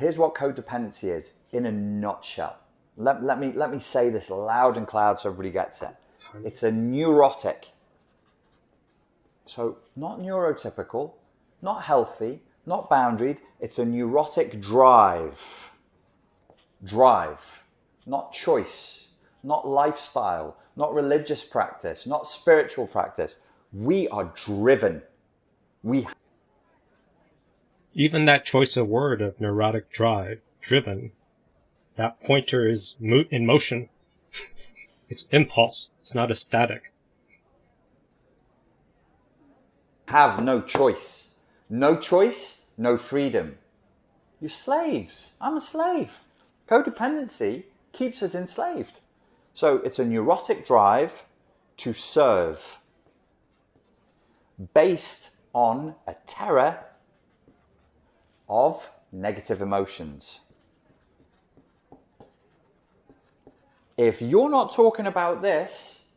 Here's what codependency is in a nutshell. Let, let, me, let me say this loud and loud so everybody gets it. It's a neurotic. So, not neurotypical, not healthy, not boundaried. It's a neurotic drive. Drive, not choice, not lifestyle, not religious practice, not spiritual practice. We are driven. We even that choice of word of neurotic drive, driven, that pointer is mo in motion. it's impulse. It's not a static. Have no choice. No choice, no freedom. You're slaves. I'm a slave. Codependency keeps us enslaved. So it's a neurotic drive to serve based on a terror of negative emotions. If you're not talking about this,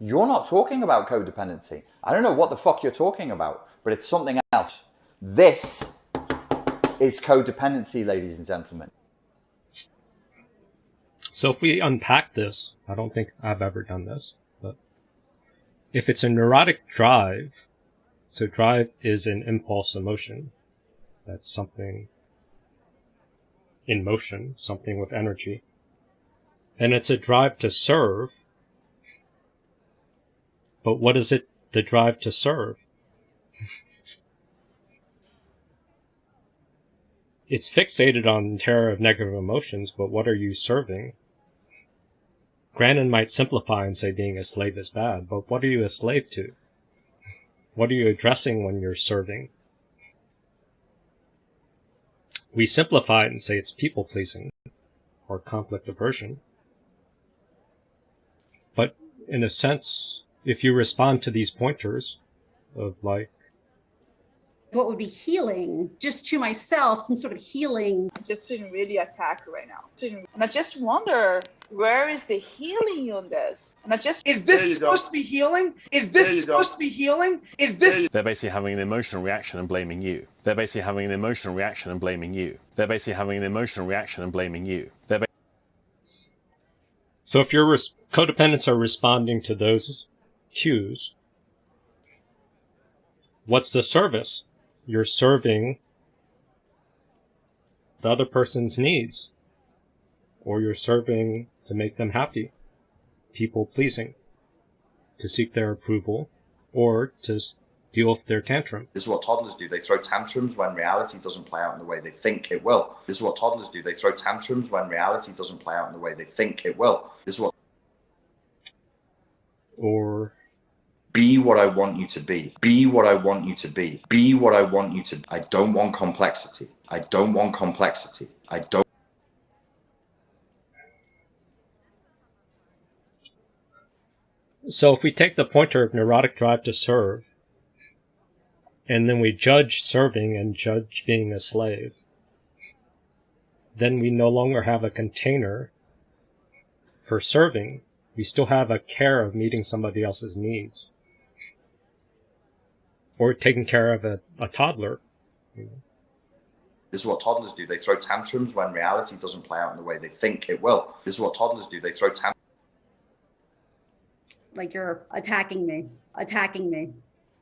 you're not talking about codependency. I don't know what the fuck you're talking about, but it's something else. This is codependency, ladies and gentlemen. So if we unpack this, I don't think I've ever done this, but if it's a neurotic drive, so drive is an impulse emotion, that's something in motion, something with energy. And it's a drive to serve. But what is it, the drive to serve? it's fixated on terror of negative emotions, but what are you serving? Grannon might simplify and say being a slave is bad, but what are you a slave to? What are you addressing when you're serving? We simplify it and say it's people pleasing or conflict aversion. But in a sense, if you respond to these pointers of like, what would be healing just to myself, some sort of healing. Just feeling really attacked right now. And I just wonder where is the healing on this? And I just is this supposed go. to be healing? Is this supposed go. to be healing? Is this? They're basically having an emotional reaction and blaming you. They're basically having an emotional reaction and blaming you. They're basically having an emotional reaction and blaming you. They're so if your codependents are responding to those cues, what's the service? You're serving the other person's needs or you're serving to make them happy, people pleasing, to seek their approval, or to deal with their tantrum. This is what toddlers do. They throw tantrums when reality doesn't play out in the way they think it will. This is what toddlers do. They throw tantrums when reality doesn't play out in the way they think it will. This is what. Or. Be what I want you to be. Be what I want you to be. Be what I want you to. I don't want complexity. I don't want complexity. I don't. So if we take the pointer of neurotic drive to serve, and then we judge serving and judge being a slave, then we no longer have a container for serving. We still have a care of meeting somebody else's needs. Or taking care of a, a toddler. This is what toddlers do. They throw tantrums when reality doesn't play out in the way they think it will. This is what toddlers do. They throw tantrums like you're attacking me, attacking me.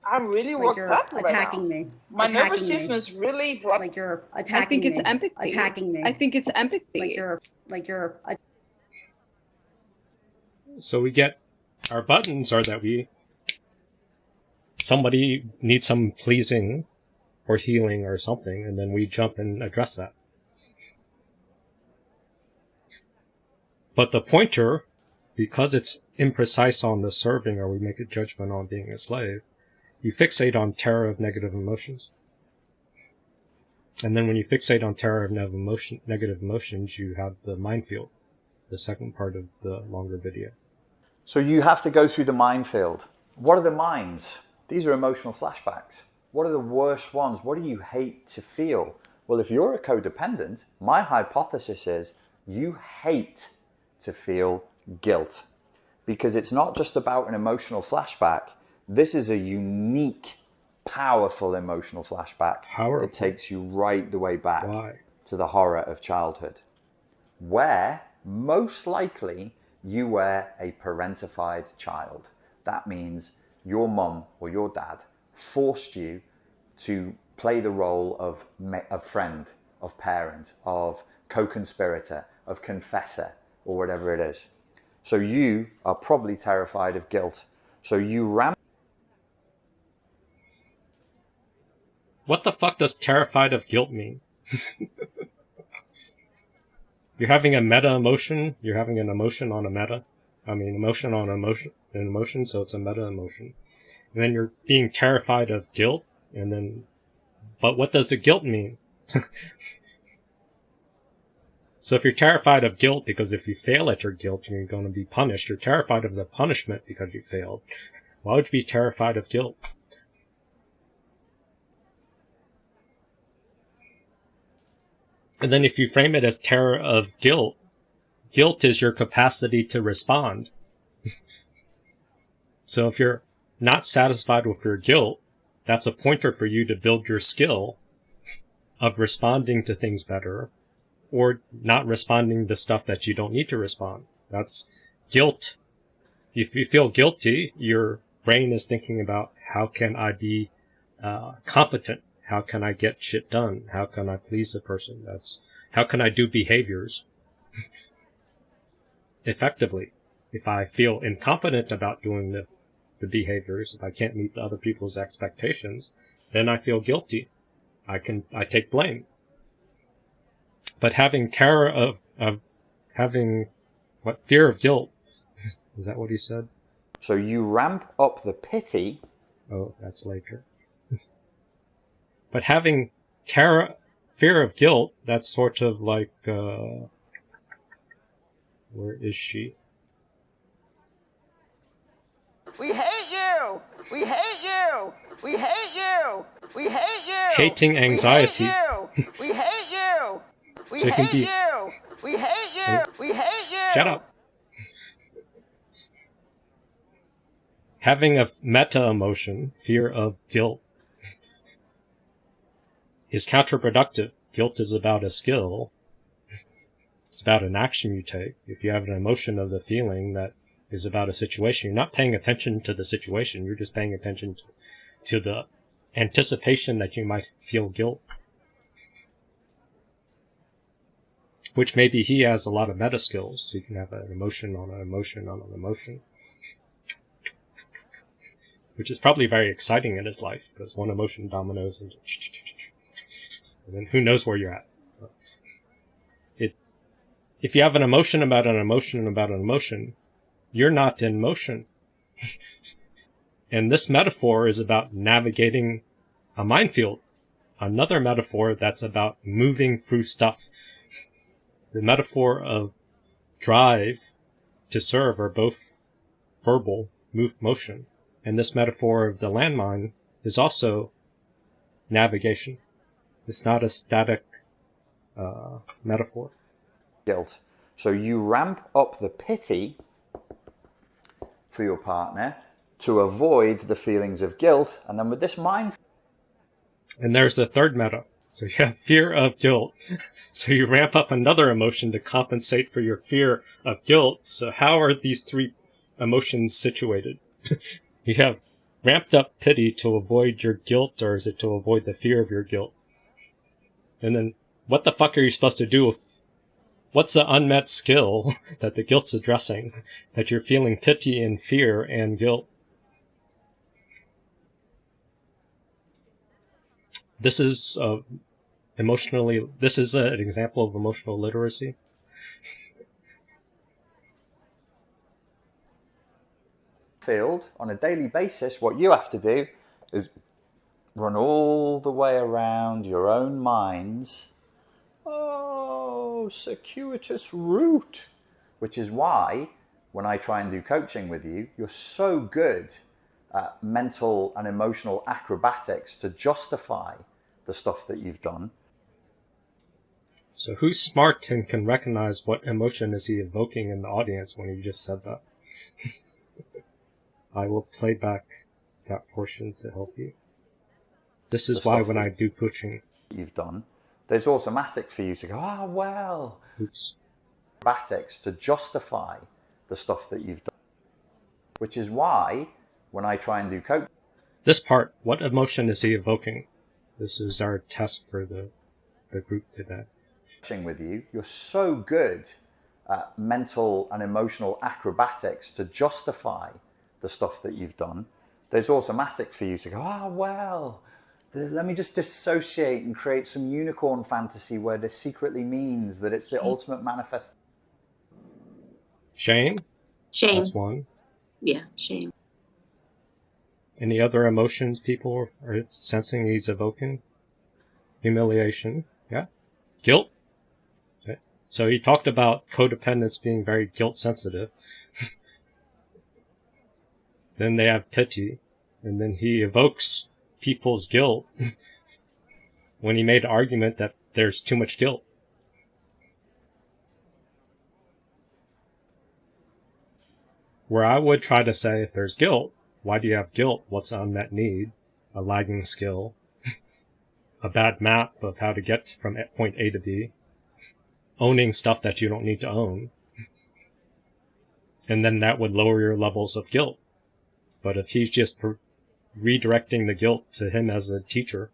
I'm really like worked up right attacking now. me. My attacking nervous system me. is really like you're attacking. I think it's me, empathy. Attacking me. I think it's empathy. Like you're like you're. So we get our buttons are that we somebody needs some pleasing or healing or something, and then we jump and address that. But the pointer because it's imprecise on the serving or we make a judgment on being a slave, you fixate on terror of negative emotions. And then when you fixate on terror of negative emotions, you have the minefield, the second part of the longer video. So you have to go through the minefield. What are the mines? These are emotional flashbacks. What are the worst ones? What do you hate to feel? Well, if you're a codependent, my hypothesis is you hate to feel guilt because it's not just about an emotional flashback. This is a unique, powerful emotional flashback powerful. that takes you right the way back. Why? to the horror of childhood, where most likely you were a parentified child. That means your mum or your dad forced you to play the role of, of friend, of parent, of co-conspirator, of confessor, or whatever it is. So you are probably terrified of guilt. So you ram. What the fuck does terrified of guilt mean? you're having a meta emotion. You're having an emotion on a meta. I mean, emotion on emotion, an emotion, so it's a meta emotion. And then you're being terrified of guilt, and then, but what does the guilt mean? so if you're terrified of guilt because if you fail at your guilt, you're going to be punished. You're terrified of the punishment because you failed. Why would you be terrified of guilt? And then if you frame it as terror of guilt, guilt is your capacity to respond. so if you're not satisfied with your guilt, that's a pointer for you to build your skill of responding to things better or not responding to stuff that you don't need to respond. That's guilt. If you feel guilty, your brain is thinking about how can I be uh, competent? How can I get shit done? How can I please the person? That's how can I do behaviors effectively? If I feel incompetent about doing the the behaviors, if I can't meet the other people's expectations, then I feel guilty. I can, I take blame. But having terror of, of having, what, fear of guilt, is that what he said? So you ramp up the pity. Oh, that's later. but having terror, fear of guilt, that's sort of like, uh, where is she? We hate you. We hate you. We hate you. We hate you. Hating anxiety. We hate you. We hate you. We so hate you. We hate you. Oh. We hate you. Shut up. Having a meta emotion, fear of guilt, is counterproductive. Guilt is about a skill. It's about an action you take. If you have an emotion of the feeling that is about a situation. You're not paying attention to the situation. You're just paying attention to the anticipation that you might feel guilt. Which maybe he has a lot of meta skills. So you can have an emotion on an emotion on an emotion. Which is probably very exciting in his life, because one emotion dominoes and, and then who knows where you're at. It, if you have an emotion about an emotion about an emotion, you're not in motion. and this metaphor is about navigating a minefield. Another metaphor that's about moving through stuff. The metaphor of drive to serve are both verbal, move motion. And this metaphor of the landmine is also navigation. It's not a static uh, metaphor. Guilt. So you ramp up the pity for your partner to avoid the feelings of guilt. And then with this mind. And there's a third meta. So you have fear of guilt. So you ramp up another emotion to compensate for your fear of guilt. So how are these three emotions situated? you have ramped up pity to avoid your guilt, or is it to avoid the fear of your guilt? And then what the fuck are you supposed to do with What's the unmet skill that the guilt's addressing? That you're feeling pity and fear and guilt? This is uh, emotionally, this is an example of emotional literacy. Field on a daily basis, what you have to do is run all the way around your own minds. Oh, circuitous route, which is why when I try and do coaching with you, you're so good at mental and emotional acrobatics to justify the stuff that you've done. So who's smart and can recognize what emotion is he evoking in the audience when he just said that? I will play back that portion to help you. This is why when I do coaching. You've done there's automatic for you to go, oh, well, Oops. acrobatics to justify the stuff that you've done. Which is why when I try and do coaching This part, what emotion is he evoking? This is our test for the, the group today. with you, you're so good at mental and emotional acrobatics to justify the stuff that you've done There's automatic for you to go, oh, well, let me just dissociate and create some unicorn fantasy where this secretly means that it's the ultimate manifest. Shame? Shame. That's one. Yeah, shame. Any other emotions people are sensing he's evoking? Humiliation. Yeah. Guilt. Okay. So he talked about codependence being very guilt sensitive. then they have pity. And then he evokes people's guilt when he made an argument that there's too much guilt. Where I would try to say if there's guilt, why do you have guilt? What's an unmet need? A lagging skill? a bad map of how to get from point A to B? Owning stuff that you don't need to own? And then that would lower your levels of guilt. But if he's just redirecting the guilt to him as a teacher,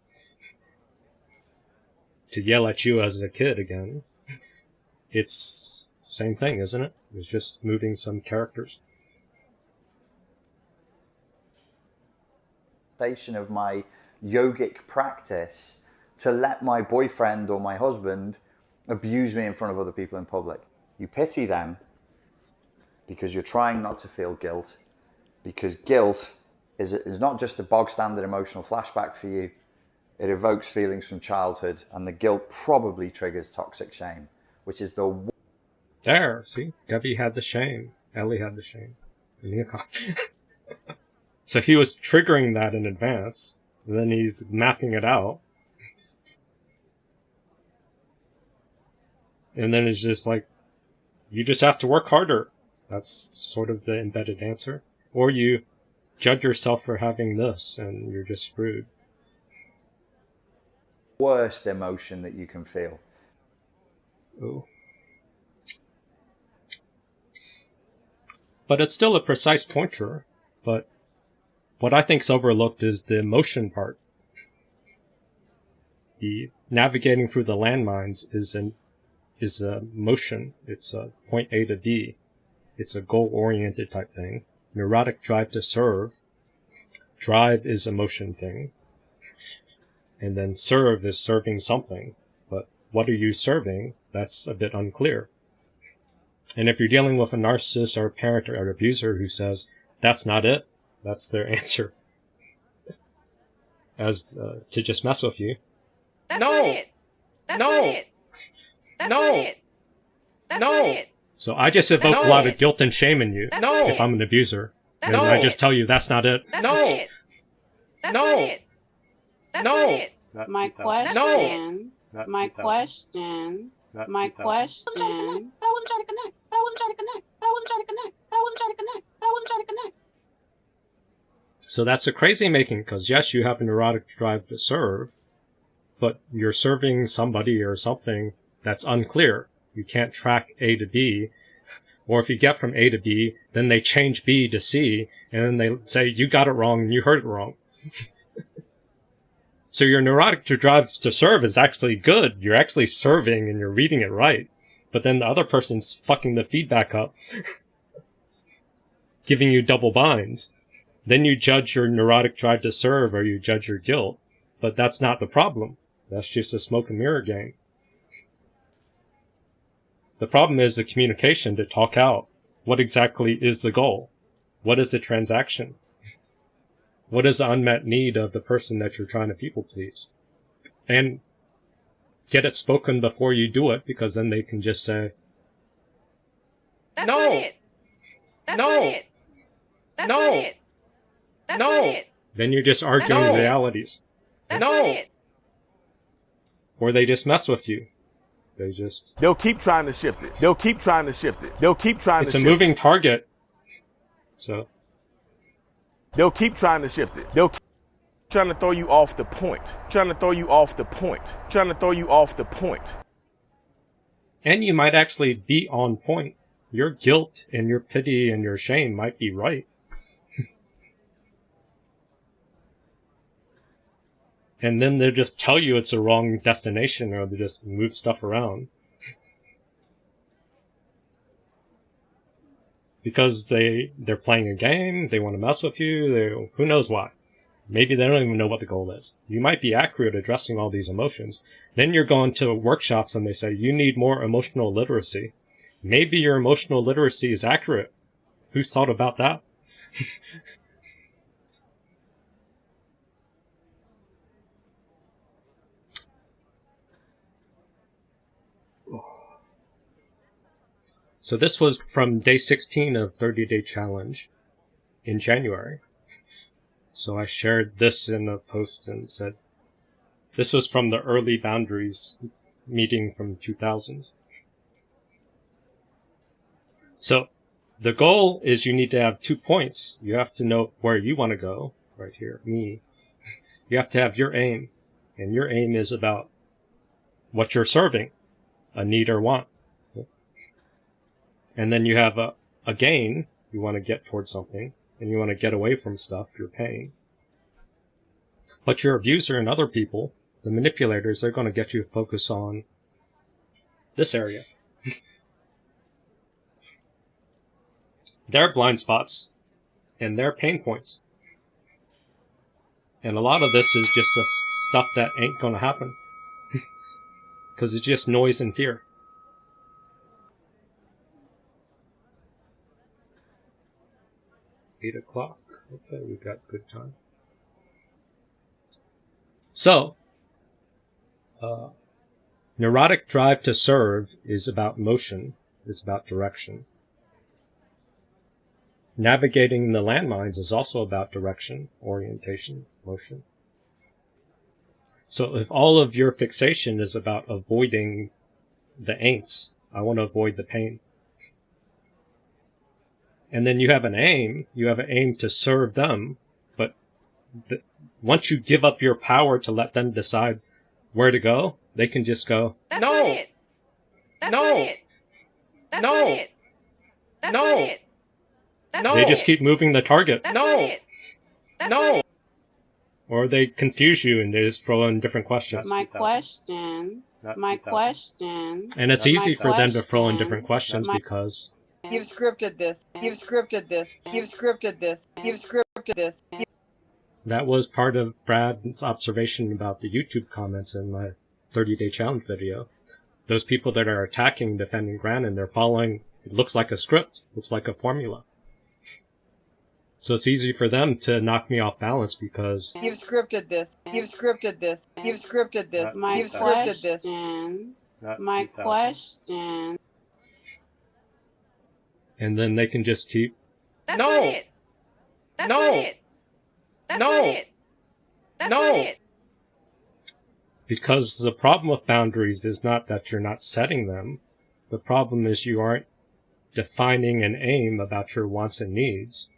to yell at you as a kid again, it's same thing, isn't it? It's just moving some characters. Of my yogic practice to let my boyfriend or my husband abuse me in front of other people in public. You pity them because you're trying not to feel guilt, because guilt is, is not just a bog standard emotional flashback for you, it evokes feelings from childhood, and the guilt probably triggers toxic shame, which is the. There, see? Debbie had the shame. Ellie had the shame. So he was triggering that in advance, and then he's mapping it out. And then it's just like, you just have to work harder. That's sort of the embedded answer. Or you judge yourself for having this, and you're just screwed. Worst emotion that you can feel. Ooh. But it's still a precise pointer, but what I think's overlooked is the motion part. The navigating through the landmines is an is a motion. It's a point A to B. It's a goal oriented type thing. Neurotic drive to serve. Drive is a motion thing. And then serve is serving something. But what are you serving? That's a bit unclear. And if you're dealing with a narcissist or a parent or an abuser who says, that's not it, that's their answer. As uh, to just mess with you. That's no. not it. That's no. not it. That's no. not it. That's no. not it. So I just evoke No. a lot of guilt and shame in you. That's no. If. I'm an abuser, That's and not I it. just tell you that's not it. That's no. not it. That's No. not it. That's No. not it. Not My beat that. question, Not my beat that. question, Not my beat that. question. But I wasn't trying to connect. But I wasn't trying to connect. But I wasn't trying to connect. But I wasn't trying to connect. But I wasn't trying to connect. So that's a crazy making because yes, you have a neurotic drive to serve, but you're serving somebody or something that's unclear. You can't track A to B. Or if you get from A to B, then they change B to C, and then they say, you got it wrong and you heard it wrong. so your neurotic drive to serve is actually good. You're actually serving and you're reading it right. But then the other person's fucking the feedback up, giving you double binds. Then you judge your neurotic drive to serve or you judge your guilt. But that's not the problem. That's just a smoke and mirror game. The problem is the communication to talk out. What exactly is the goal? What is the transaction? What is the unmet need of the person that you're trying to people please? And get it spoken before you do it because then they can just say, That's No. not it. That's No. not it. That's No. not it. That's No. not it. then you're just arguing No. realities. That's No. not it. Or they just mess with you. They just, They'll keep trying to shift it. They'll keep trying to shift it. They'll keep trying it's to a shift moving target. So it. They'll keep trying to shift it. They'll keep Trying to throw you off the point. Trying to throw you off the point. Trying to throw you off the point. And you might actually be on point. Your guilt and your pity and your shame might be right. And then they'll just tell you it's a wrong destination or they just move stuff around. because they they're playing a game, they want to mess with you, they who knows why. Maybe they don't even know what the goal is. You might be accurate addressing all these emotions. Then you're going to workshops and they say you need more emotional literacy. Maybe your emotional literacy is accurate. Who's thought about that? So this was from day 16 of 30 day challenge in January. So I shared this in a post and said, this was from the early boundaries meeting from 2000. So the goal is you need to have two points. You have to know where you want to go right here, me. You have to have your aim and your aim is about what you're serving, a need or want. And then you have a, a gain, you want to get towards something, and you want to get away from stuff you're paying. But your abuser and other people, the manipulators, they're going to get you to focus on this area. their blind spots and their pain points. And a lot of this is just stuff that ain't going to happen. Because it's just noise and fear. Eight o'clock. Okay, we've got good time. So, uh, neurotic drive to serve is about motion, it's about direction. Navigating the landmines is also about direction, orientation, motion. So if all of your fixation is about avoiding the ain'ts, I want to avoid the pain. And then you have an aim, you have an aim to serve them, but the, once you give up your power to let them decide where to go, they can just go, That's No. not it. That's No. not it. That's No. not it. That's No. not it. That's No. they just keep moving the target. That's No. not it. That's No. not it. Or they confuse you and they just throw in different questions. My question, my question. And it's easy for them to throw in different questions my- because You've scripted this. You've scripted this. You've scripted this. You've scripted this. that was part of Brad's observation about the YouTube comments in my 30 day challenge video. Those people that are attacking, defending Grannon, they're following, it looks like a script, looks like a formula. So it's easy for them to knock me off balance because You've scripted this. You've scripted this. You've scripted this. My You've scripted this. question, my question. And then they can just keep That's No. not it. That's No. not it. That's No. not it. That's No. not it. Because the problem with boundaries is not that you're not setting them. The problem is you aren't defining an aim about your wants and needs.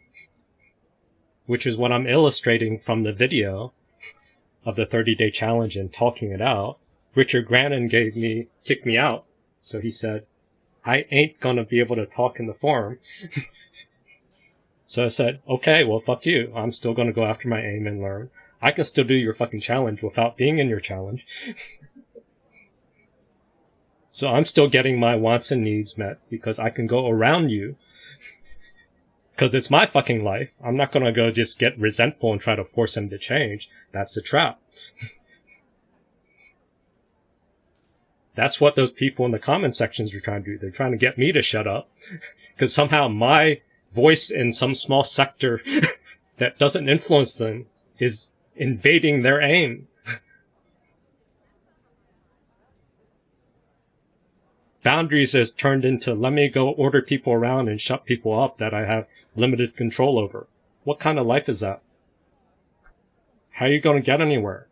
Which is what I'm illustrating from the video of the 30 day challenge and talking it out. Richard Grannon gave me, kicked me out. So he said, I ain't gonna be able to talk in the forum. so I said, okay, well fuck you. I'm still gonna go after my aim and learn. I can still do your fucking challenge without being in your challenge. so I'm still getting my wants and needs met because I can go around you. Because it's my fucking life. I'm not gonna go just get resentful and try to force him to change. That's the trap. That's what those people in the comment sections are trying to do. They're trying to get me to shut up. Because somehow my voice in some small sector that doesn't influence them is invading their aim. Boundaries has turned into let me go order people around and shut people up that I have limited control over. What kind of life is that? How are you going to get anywhere?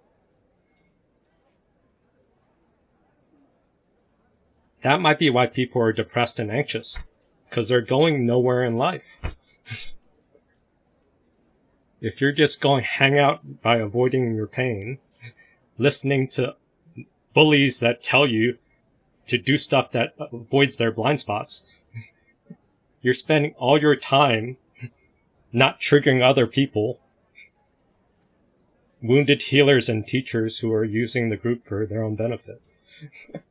That might be why people are depressed and anxious. Because they're going nowhere in life. If you're just going hang out by avoiding your pain, listening to bullies that tell you to do stuff that avoids their blind spots, you're spending all your time not triggering other people, wounded healers and teachers who are using the group for their own benefit.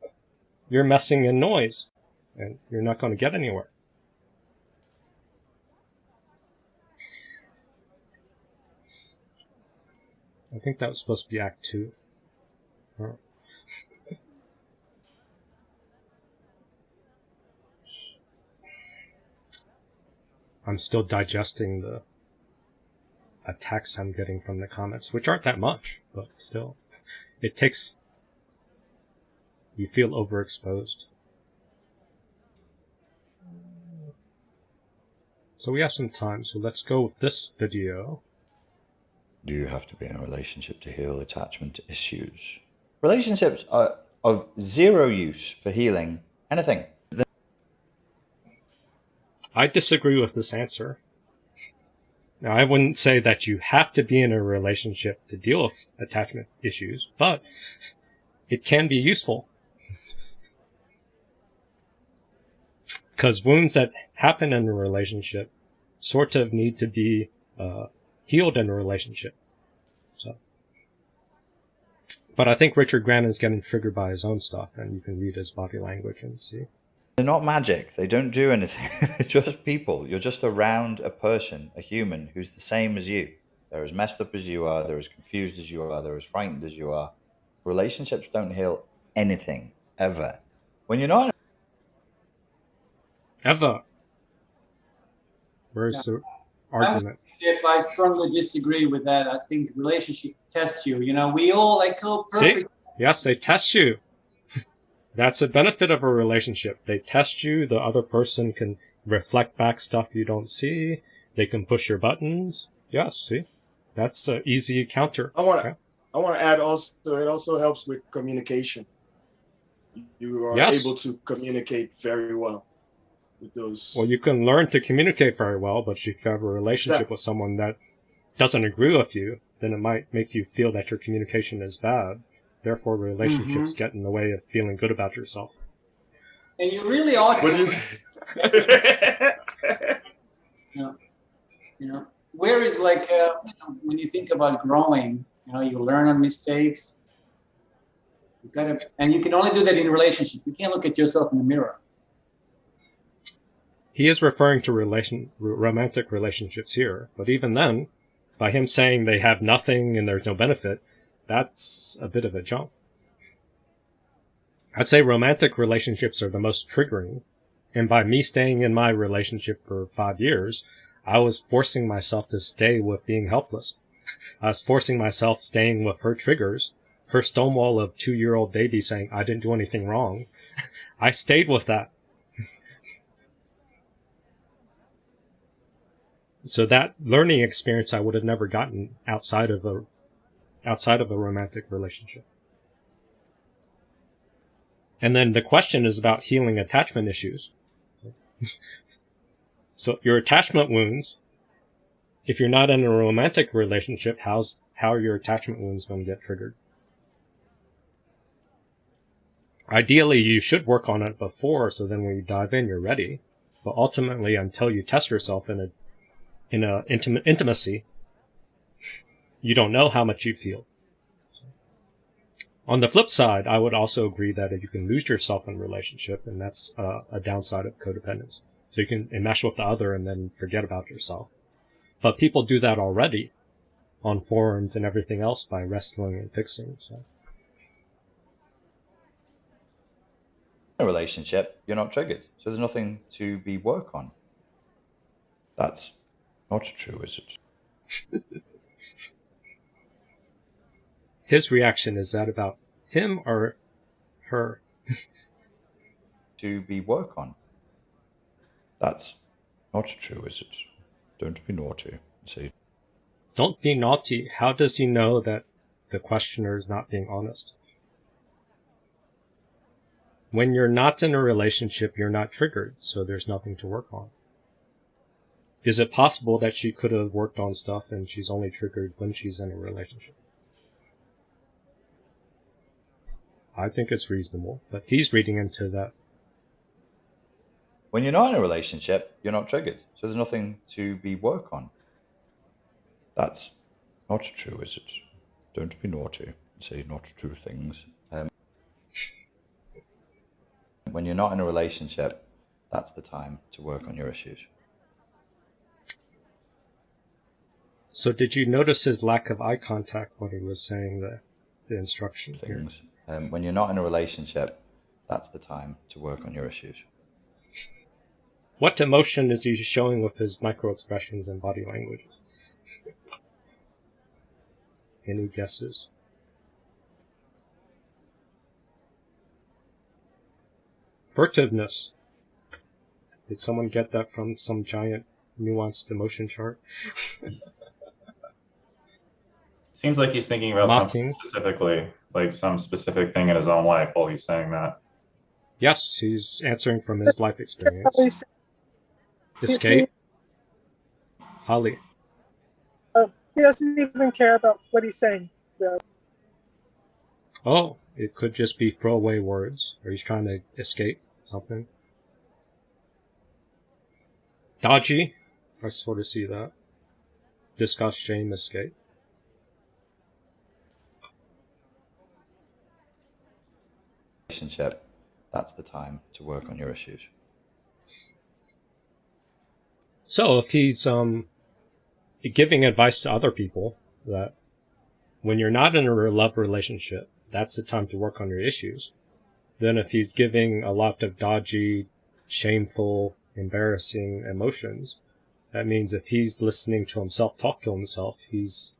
you're messing in noise, and you're not going to get anywhere. I think that was supposed to be Act 2. Huh. I'm still digesting the attacks I'm getting from the comments, which aren't that much, but still. It takes... You feel overexposed. So we have some time, so let's go with this video. Do you have to be in a relationship to heal attachment issues? Relationships are of zero use for healing anything. I disagree with this answer. Now, I wouldn't say that you have to be in a relationship to deal with attachment issues, but it can be useful. Because wounds that happen in a relationship sort of need to be uh, healed in a relationship. So, but I think Richard Grannon is getting triggered by his own stuff, and you can read his body language and see. They're not magic. They don't do anything. They're just people. You're just around a person, a human, who's the same as you. They're as messed up as you are. They're as confused as you are. They're as frightened as you are. Relationships don't heal anything, ever. When you're not... Ever. Where's yeah. the argument? If I strongly disagree with that, I think relationship tests you. You know, we all like oh perfect. See? Yes, they test you. That's a benefit of a relationship. They test you, the other person can reflect back stuff you don't see, they can push your buttons. Yes, see? That's an easy counter. I want to okay. I want to add also it also helps with communication. You are yes. able to communicate very well with those. Well, you can learn to communicate very well, but if you have a relationship exactly. with someone that doesn't agree with you, then it might make you feel that your communication is bad. Therefore, relationships mm-hmm. get in the way of feeling good about yourself. And you really ought to. you, know, you know, where is like uh, you know, when you think about growing, you know, you learn on mistakes. You gotta, and you can only do that in a relationship. You can't look at yourself in the mirror. He is referring to relation, romantic relationships here, but even then, by him saying they have nothing and there's no benefit, that's a bit of a jump. I'd say romantic relationships are the most triggering. And by me staying in my relationship for five years, I was forcing myself to stay with being helpless. I was forcing myself staying with her triggers, her stonewall of two year old baby saying I didn't do anything wrong. I stayed with that. So that learning experience I would have never gotten outside of a outside of a romantic relationship. And then the question is about healing attachment issues. so your attachment wounds, if you're not in a romantic relationship, how's, how are your attachment wounds going to get triggered? Ideally, you should work on it before, so then when you dive in, you're ready. But ultimately, until you test yourself in a, in a intimate intimacy, you don't know how much you feel. On the flip side, I would also agree that if you can lose yourself in a relationship, and that's uh, a downside of codependence. So you can enmesh with the other and then forget about yourself. But people do that already on forums and everything else by rescuing and fixing. So. A relationship, you're not triggered, so there's nothing to be work on. That's not true, is it? his reaction is that about him or her? to be work on. That's not true, is it? Don't be naughty. See. Don't be naughty. How does he know that the questioner is not being honest? When you're not in a relationship, you're not triggered, so there's nothing to work on. Is it possible that she could have worked on stuff and she's only triggered when she's in a relationship? I think it's reasonable, but he's reading into that. When you're not in a relationship, you're not triggered. So there's nothing to be work on. That's not true, is it? Don't be naughty. Say not true things. Um, when you're not in a relationship, that's the time to work on your issues. So did you notice his lack of eye contact when he was saying the, the instruction things? Um, when you're not in a relationship, that's the time to work on your issues. What emotion is he showing with his micro expressions and body language? Any guesses? Furtiveness. Did someone get that from some giant nuanced emotion chart? Seems like he's thinking about Mocking. something specifically, like some specific thing in his own life while he's saying that. Yes, he's answering from his life experience. Escape. Holly. Oh, he doesn't even care about what he's saying. Oh, it could just be throwaway words, or he's trying to escape something. Dodgy. I sort of see that. Discuss shame, escape. Relationship, that's the time to work on your issues. So if he's um, giving advice to other people that when you're not in a love relationship, that's the time to work on your issues. Then if he's giving a lot of dodgy, shameful, embarrassing emotions, that means if he's listening to himself talk to himself, he's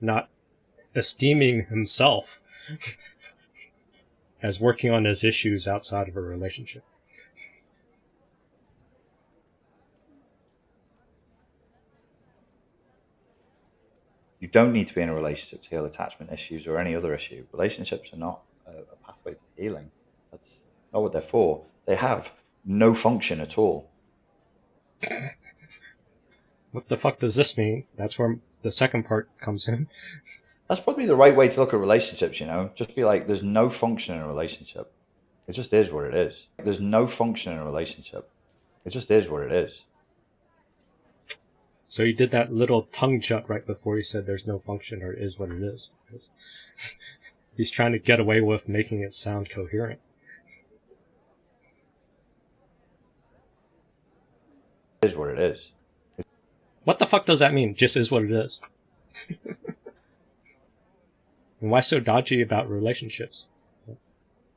not esteeming himself as working on his issues outside of a relationship. You don't need to be in a relationship to heal attachment issues or any other issue. Relationships are not a, a pathway to healing. That's not what they're for. They have no function at all. What the fuck does this mean? That's where the second part comes in. That's probably the right way to look at relationships, you know? Just be like, there's no function in a relationship. It just is what it is. There's no function in a relationship. It just is what it is. So you did that little tongue jut right before he said there's no function or it is what it is. He's trying to get away with making it sound coherent. It is what it is. What the fuck does that mean? Just is what it is. And why so dodgy about relationships? It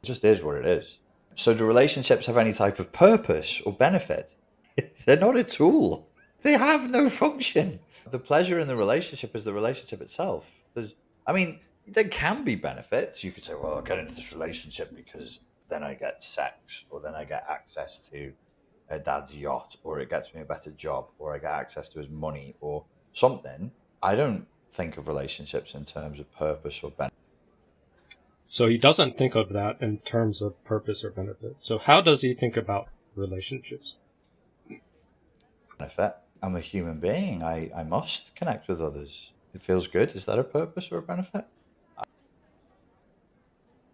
just is what it is. So do relationships have any type of purpose or benefit? They're not a tool. They have no function. The pleasure in the relationship is the relationship itself. There's I mean, there can be benefits. You could say, well, I'll get into this relationship because then I get sex, or then I get access to a dad's yacht, or it gets me a better job, or I get access to his money, or something. I don't think of relationships in terms of purpose or benefit. So he doesn't think of that in terms of purpose or benefit. So how does he think about relationships? Benefit. I'm a human being. I, I must connect with others. It feels good. Is that a purpose or a benefit?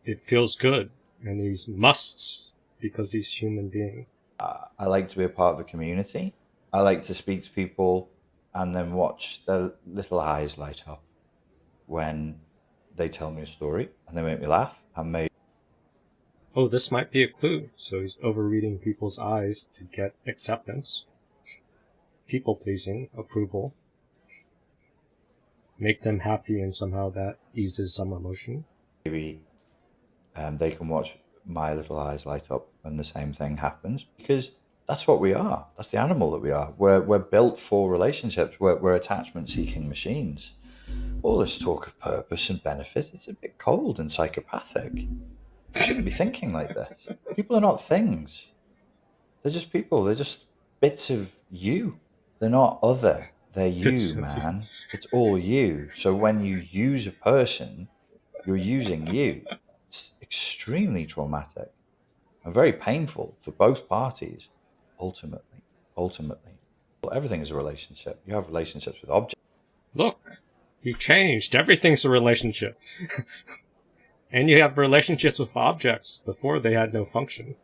It feels good, and he's musts because he's human being. Uh, I like to be a part of a community. I like to speak to people and then watch their little eyes light up when they tell me a story and they make me laugh and maybe oh this might be a clue. So he's overreading people's eyes to get acceptance people pleasing approval. Make them happy and somehow that eases some emotion. Maybe um, they can watch my little eyes light up when the same thing happens because that's what we are. That's the animal that we are. We're, we're built for relationships. We're, we're attachment seeking machines. All this talk of purpose and benefit, it's a bit cold and psychopathic. You shouldn't be thinking like this. People are not things. They're just people. They're just bits of you. They're not other. They're you, man. It's all you. So when you use a person, you're using you. It's extremely traumatic and very painful for both parties ultimately, ultimately. Well, everything is a relationship. You have relationships with objects. Look, you changed. Everything's a relationship. and you have relationships with objects. Before they had no function.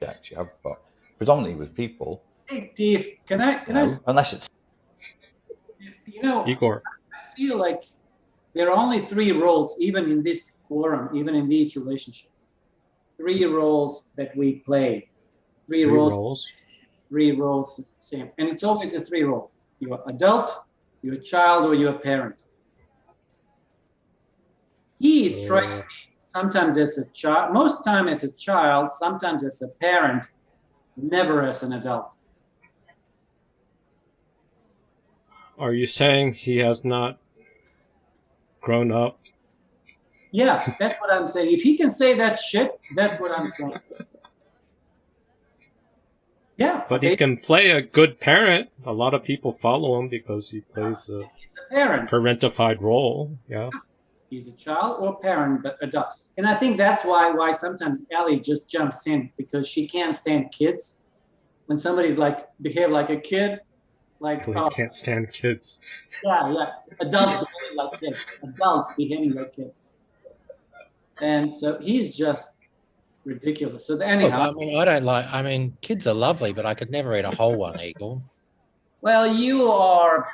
Objects you have, but predominantly with people. Hey, Dave, can I? Can no, I? Unless it's. You know, Igor. I feel like there are only three roles, even in this forum, even in these relationships. Three roles that we play. Three, Three roles. roles. Three roles, the same, and it's always the three roles. You're adult, you're a child, or you're a parent. He strikes me sometimes as a child, most time as a child, sometimes as a parent, never as an adult. Are you saying he has not grown up? Yeah, that's what I'm saying. If he can say that shit, that's what I'm saying. Yeah, But he can play a good parent. A lot of people follow him because he plays a parent. parentified role. Yeah. Ah, he's a child or parent, but adult. And I think that's why why sometimes Ellie just jumps in because she can't stand kids. When somebody's like behave like a kid, like oh, can't stand kids. yeah, yeah, adults behaving like kids, adults behaving like kids. And so he's just ridiculous. So Look, anyhow, I mean, I don't like. I mean, kids are lovely, but I could never eat a whole one, Eagle. well, you are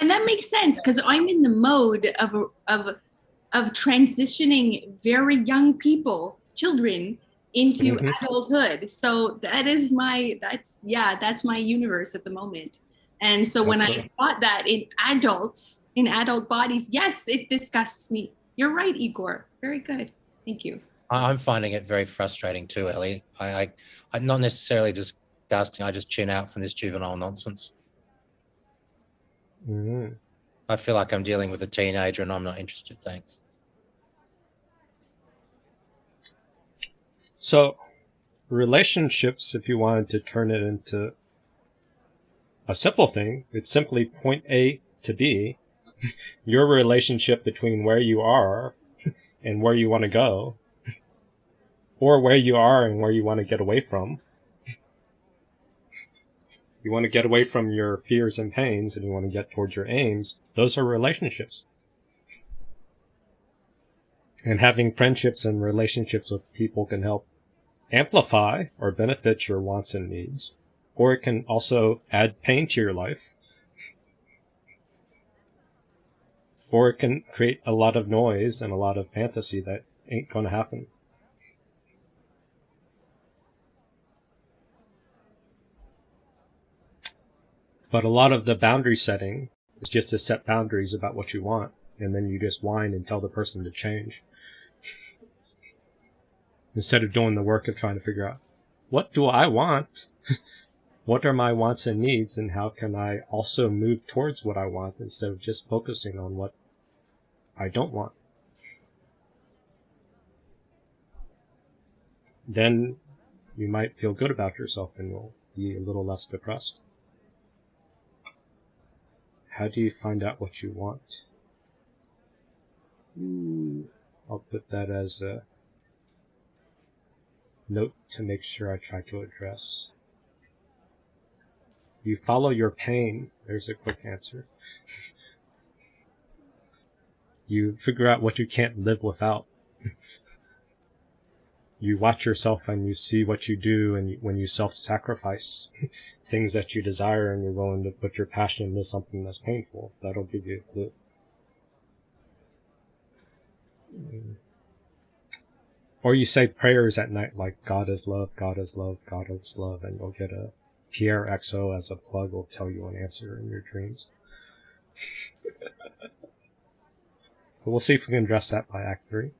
And that makes sense because I'm in the mode of of of transitioning very young people, children, into Mhm. adulthood. So that is my that's yeah, that's my universe at the moment. And so when I Excellent. thought that in adults, in adult bodies, yes, it disgusts me. You're right, Igor. Very good. Thank you. I- I'm finding it very frustrating too, Ellie. I, I, I'm not necessarily disgusting. I just tune out from this juvenile nonsense. Mhm. I feel like I'm dealing with a teenager, and I'm not interested. Thanks. So, relationships, if you wanted to turn it into a simple thing, it's simply point A to B. Your relationship between where you are and where you want to go, or where you are and where you want to get away from. You want to get away from your fears and pains and you want to get towards your aims. Those are relationships. And having friendships and relationships with people can help amplify or benefit your wants and needs, or it can also add pain to your life, or it can create a lot of noise and a lot of fantasy that ain't going to happen. But a lot of the boundary setting is just to set boundaries about what you want, and then you just whine and tell the person to change. Instead of doing the work of trying to figure out what do I want? what are my wants and needs, and how can I also move towards what I want instead of just focusing on what I don't want? Then you might feel good about yourself and will be a little less depressed. How do you find out what you want? Hmm, I'll put that as a note to make sure I try to address. You follow your pain. There's a quick answer. you figure out what you can't live without. you watch yourself and you see what you do and when you self-sacrifice things that you desire and you're willing to put your passion into something that's painful. That'll give you a clue. Or you say prayers at night like God is love, God is love, God is love, and you'll get a Pierre XO as a plug will tell you an answer in your dreams. but we'll see if we can address that by Act 3.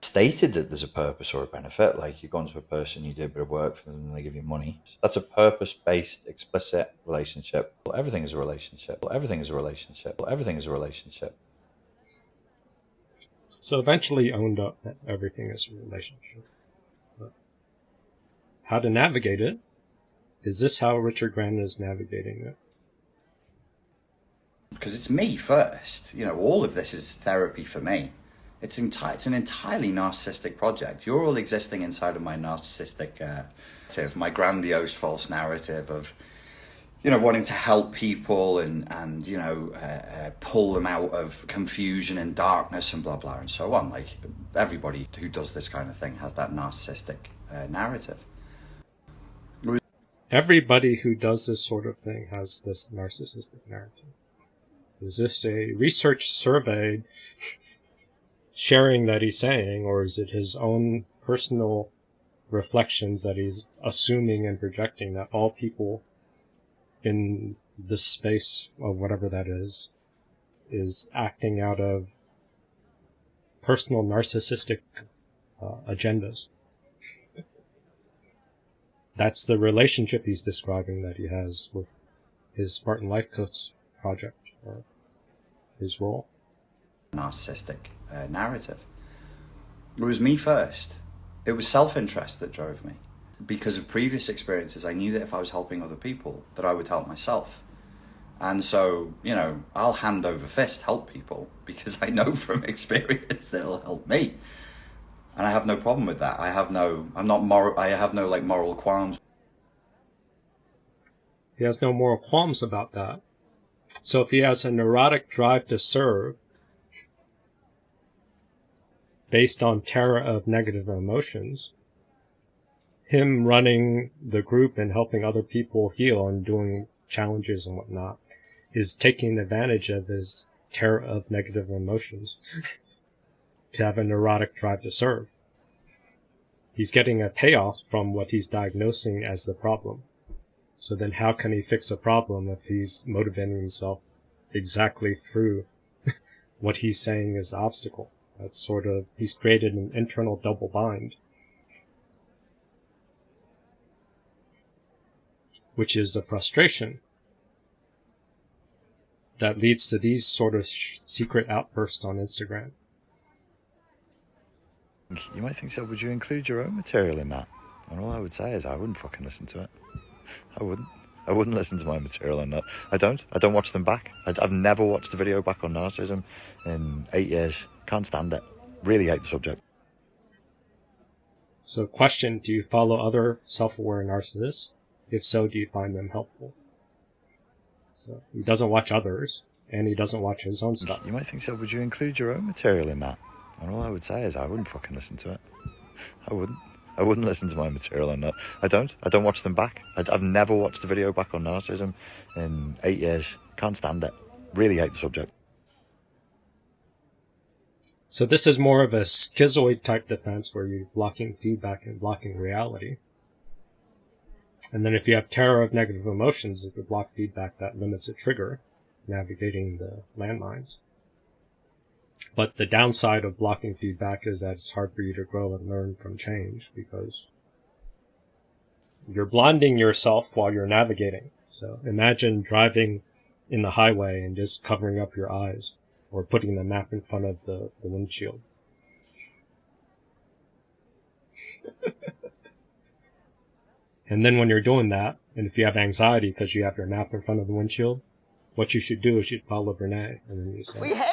Stated that there's a purpose or a benefit, like you go into a person, you do a bit of work for them, and they give you money. That's a purpose based, explicit relationship. Well, everything is a relationship. Well, everything is a relationship. Well, everything is a relationship. So eventually owned up that everything is a relationship. But how to navigate it? Is this how Richard Grannon is navigating it? Because it's me first. You know, all of this is therapy for me. It's, enti- it's an entirely narcissistic project. You're all existing inside of my narcissistic uh, narrative, my grandiose false narrative of, you know, wanting to help people and, and you know, uh, uh, pull them out of confusion and darkness and blah, blah, and so on. Like, everybody who does this kind of thing has that narcissistic uh, narrative. Everybody who does this sort of thing has this narcissistic narrative. Is this a research survey sharing that he's saying, or is it his own personal reflections that he's assuming and projecting that all people in this space of whatever that is is acting out of personal narcissistic uh, agendas? That's the relationship he's describing that he has with his Spartan Life Coach project or his role. Narcissistic uh, narrative. It was me first. It was self-interest that drove me. Because of previous experiences, I knew that if I was helping other people, that I would help myself. And so, you know, I'll hand over fist help people because I know from experience that it'll help me. And I have no problem with that. I have no, I'm not moral, I have no like moral qualms. He has no moral qualms about that. So if he has a neurotic drive to serve, based on terror of negative emotions, him running the group and helping other people heal and doing challenges and whatnot is taking advantage of his terror of negative emotions to have a neurotic drive to serve. He's getting a payoff from what he's diagnosing as the problem. So then how can he fix a problem if he's motivating himself exactly through what he's saying is the obstacle? That's sort of, he's created an internal double bind. Which is a frustration that leads to these sort of secret outbursts on Instagram. You might think so, would you include your own material in that? And all I would say is I wouldn't fucking listen to it. I wouldn't. I wouldn't listen to my material on that. I don't. I don't watch them back. I, have never watched a video back on narcissism in eight years. Can't stand it. Really hate the subject. So, question Do you follow other self aware narcissists? If so, do you find them helpful? So, he doesn't watch others, and he doesn't watch his own stuff. You might think so. Would you include your own material in that? And all I would say is I wouldn't fucking listen to it. I wouldn't. I wouldn't listen to my material on that. I don't. I don't watch them back. I, have never watched a video back on narcissism in eight years. Can't stand it. Really hate the subject. So this is more of a schizoid type defense where you're blocking feedback and blocking reality. And then if you have terror of negative emotions, if you block feedback, that limits a trigger, navigating the landmines. But the downside of blocking feedback is that it's hard for you to grow and learn from change because you're blinding yourself while you're navigating. So imagine driving in the highway and just covering up your eyes or putting the map in front of the, the windshield. and then when you're doing that, and if you have anxiety because you have your map in front of the windshield, what you should do is you'd follow Brene, and then you say, "We hate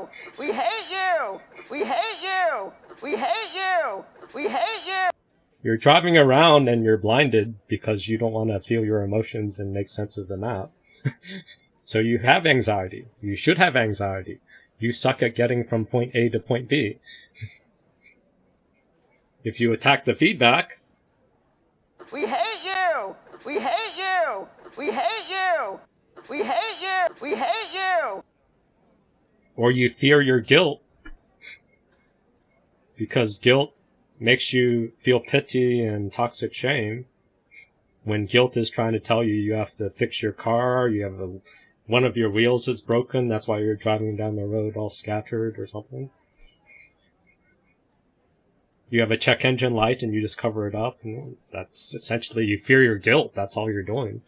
you! We hate you! We hate you! We hate you! We hate you!" You're driving around and you're blinded because you don't want to feel your emotions and make sense of the map. So you have anxiety. You should have anxiety. You suck at getting from point A to point B. if you attack the feedback, we hate you. We hate you. We hate you. We hate you. We hate you. Or you fear your guilt because guilt makes you feel pity and toxic shame when guilt is trying to tell you you have to fix your car, you have a one of your wheels is broken, that's why you're driving down the road all scattered or something. You have a check engine light and you just cover it up, and that's essentially you fear your guilt. That's all you're doing.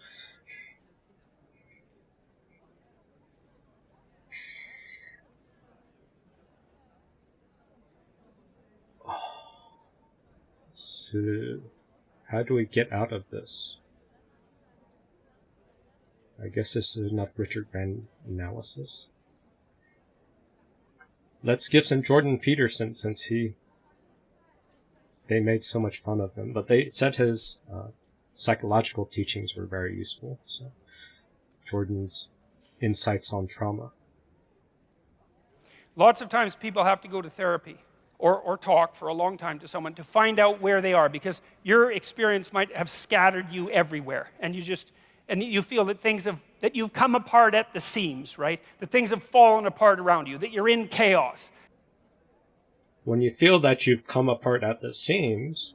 So, how do we get out of this? I guess this is enough Richard Wren analysis. let's give some Jordan Peterson since he they made so much fun of him, but they said his uh, psychological teachings were very useful. So Jordan's insights on trauma. Lots of times people have to go to therapy or, or talk for a long time to someone to find out where they are because your experience might have scattered you everywhere. And you just and you feel that things have that you've come apart at the seams right? That things have fallen apart around you that you're in chaos. When you feel that you've come apart at the seams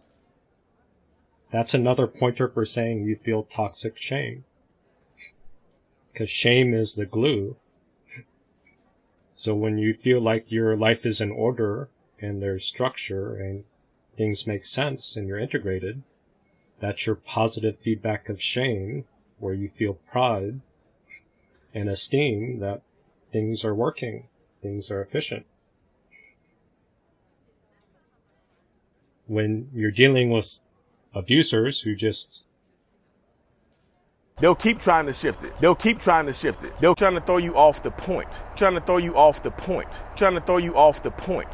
that's another pointer for saying you feel toxic shame. Because shame is the glue. So when you feel like your life is in order and there's structure and things make sense and you're integrated, that's your positive feedback of shame where you feel pride and esteem that things are working, things are efficient. When you're dealing with abusers who just They'll keep trying to shift it. They'll keep trying to shift it. They'll trying to throw you off the point. Trying to throw you off the point. Trying to throw you off the point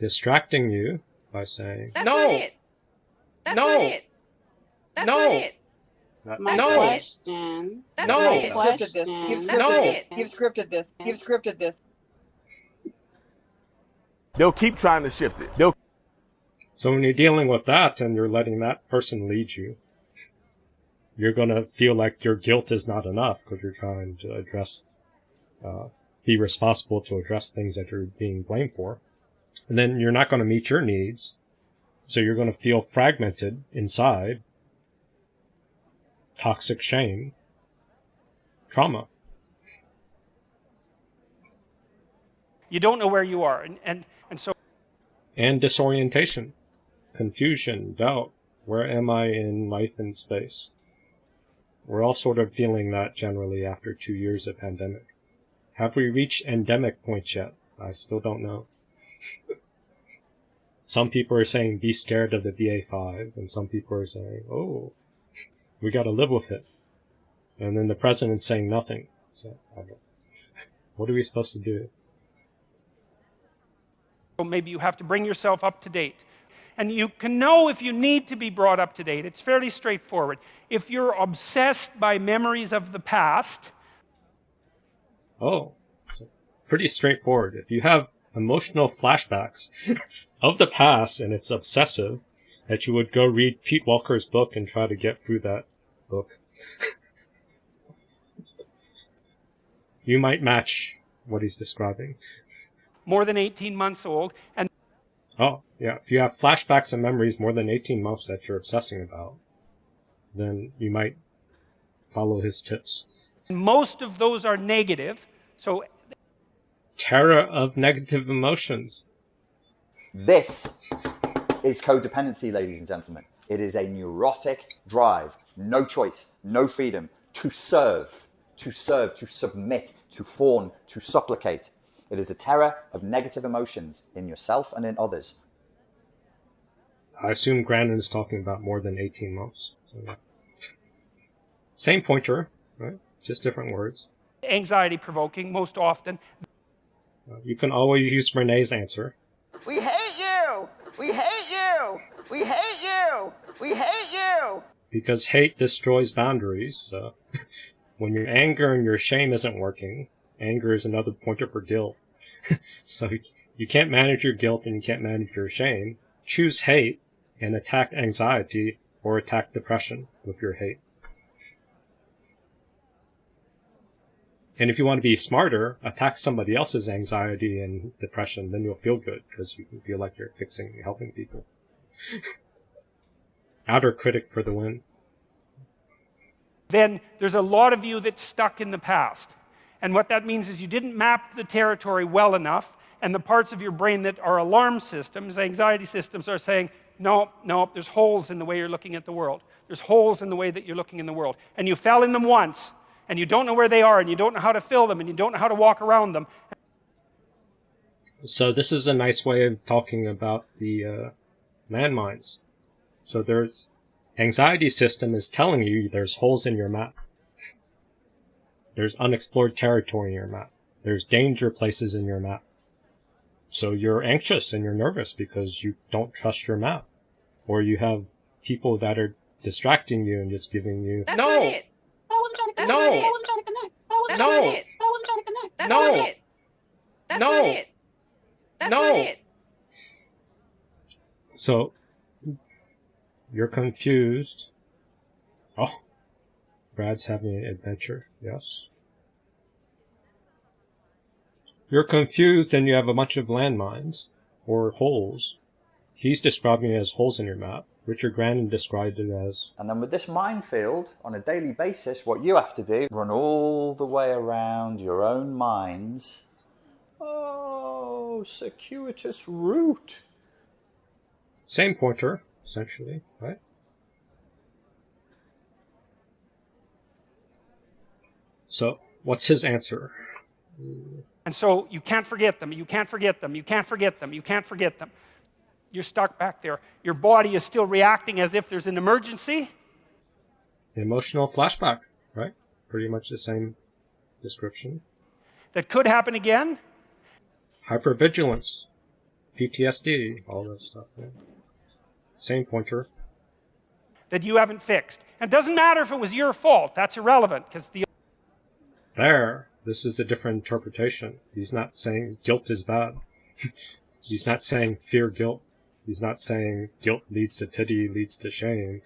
distracting you by saying, That's No. not it. That's No. not it. That's No. not it. Not- That's no. Question. That's No. not You've scripted this. You've scripted not this. it. You've scripted this. You've scripted this. They'll keep trying to shift it. They'll So when you're dealing with that and you're letting that person lead you, you're going to feel like your guilt is not enough because you're trying to address, uh, be responsible to address things that you're being blamed for. And then you're not going to meet your needs. So you're going to feel fragmented inside, toxic shame, trauma. you don't know where you are and and, and so and disorientation, confusion, doubt. Where am I in life and space? We're all sort of feeling that generally after two years of pandemic. Have we reached endemic point yet? I still don't know. Some people are saying be scared of the BA5, and some people are saying, oh, we got to live with it. And then the president's saying nothing. So, what are we supposed to do? maybe you have to bring yourself up to date and you can know if you need to be brought up to date it's fairly straightforward if you're obsessed by memories of the past Oh, so pretty straightforward. If you have emotional flashbacks of the past and it's obsessive, that you would go read Pete Walker's book and try to get through that book. you might match what he's describing. more than 18 months old and Oh, yeah. If you have flashbacks and memories more than 18 months that you're obsessing about, then you might follow his tips. most of those are negative so Terror of negative emotions. This is codependency, ladies and gentlemen. It is a neurotic drive, no choice, no freedom to serve, to serve, to submit, to fawn, to supplicate. It is the terror of negative emotions in yourself and in others. I assume Grannon is talking about more than 18 months. So. Same pointer, right? Just different words. anxiety provoking most often Uh, you can always use Renee's answer. We hate you. We hate you. We hate you. We hate you. Because hate destroys boundaries. So when your anger and your shame isn't working, anger is another pointer for guilt. so you- you can't manage your guilt and you can't manage your shame. Choose hate and attack anxiety or attack depression with your hate. And if you want to be smarter, attack somebody else's anxiety and depression, then you'll feel good because you feel like you're fixing, helping people. Outer critic for the win. then there's a lot of you that's stuck in the past. And what that means is you didn't map the territory well enough, and the parts of your brain that are alarm systems, anxiety systems, are saying, no, no, there's holes in the way you're looking at the world. There's holes in the way that you're looking in the world. And you fell in them once, and you don't know where they are, and you don't know how to fill them, and you don't know how to walk around them. So this is a nice way of talking about the uh, landmines. So there's anxiety system is telling you there's holes in your map. There's unexplored territory in your map. There's danger places in your map. So you're anxious and you're nervous because you don't trust your map. Or you have people that are distracting you and just giving you That's no not it. But I wasn't trying to connect. No. But I wasn't trying to connect. But I wasn't No. trying to connect. But I wasn't trying to connect. That's No. not it. That's No. not it. That's No. not it. So you're confused. Oh, Brad's having an adventure. Yes. You're confused and you have a bunch of landmines or holes. He's describing it as holes in your map. Richard Grannon described it as And then with this minefield, on a daily basis, what you have to do, run all the way around your own mines. Oh, circuitous route. same pointer, essentially, right? So, what's his answer? And so you can't forget them, you can't forget them, you can't forget them, you can't forget them. You're stuck back there. Your body is still reacting as if there's an emergency. Emotional flashback, right? Pretty much the same description. That could happen again. Hypervigilance, PTSD, all that stuff. Yeah. Same pointer. that you haven't fixed. And it doesn't matter if it was your fault, that's irrelevant because the There, this is a different interpretation. He's not saying guilt is bad. He's not saying fear guilt. He's not saying guilt leads to pity, leads to shame,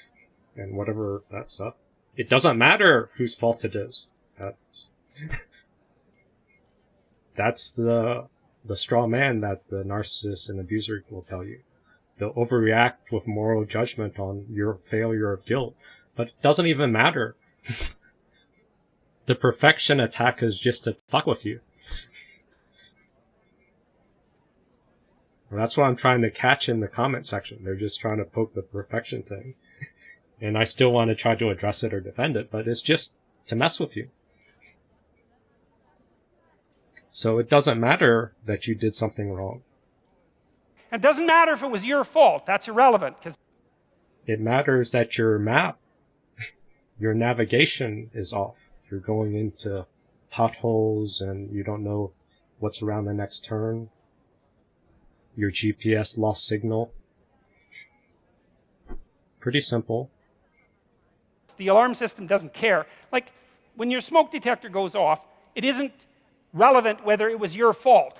and whatever that stuff. It doesn't matter whose fault it is. That's, the the straw man that the narcissist and abuser will tell you. They'll overreact with moral judgment on your failure of guilt, but it doesn't even matter. the perfection attack is just to fuck with you. Well, that's what I'm trying to catch in the comment section. They're just trying to poke the perfection thing. and I still want to try to address it or defend it, but it's just to mess with you. So it doesn't matter that you did something wrong. it doesn't matter if it was your fault, that's irrelevant because It matters that your map, your navigation is off. You're going into potholes and you don't know what's around the next turn. Your GPS lost signal. Pretty simple. the alarm system doesn't care. Like when your smoke detector goes off, it isn't relevant whether it was your fault.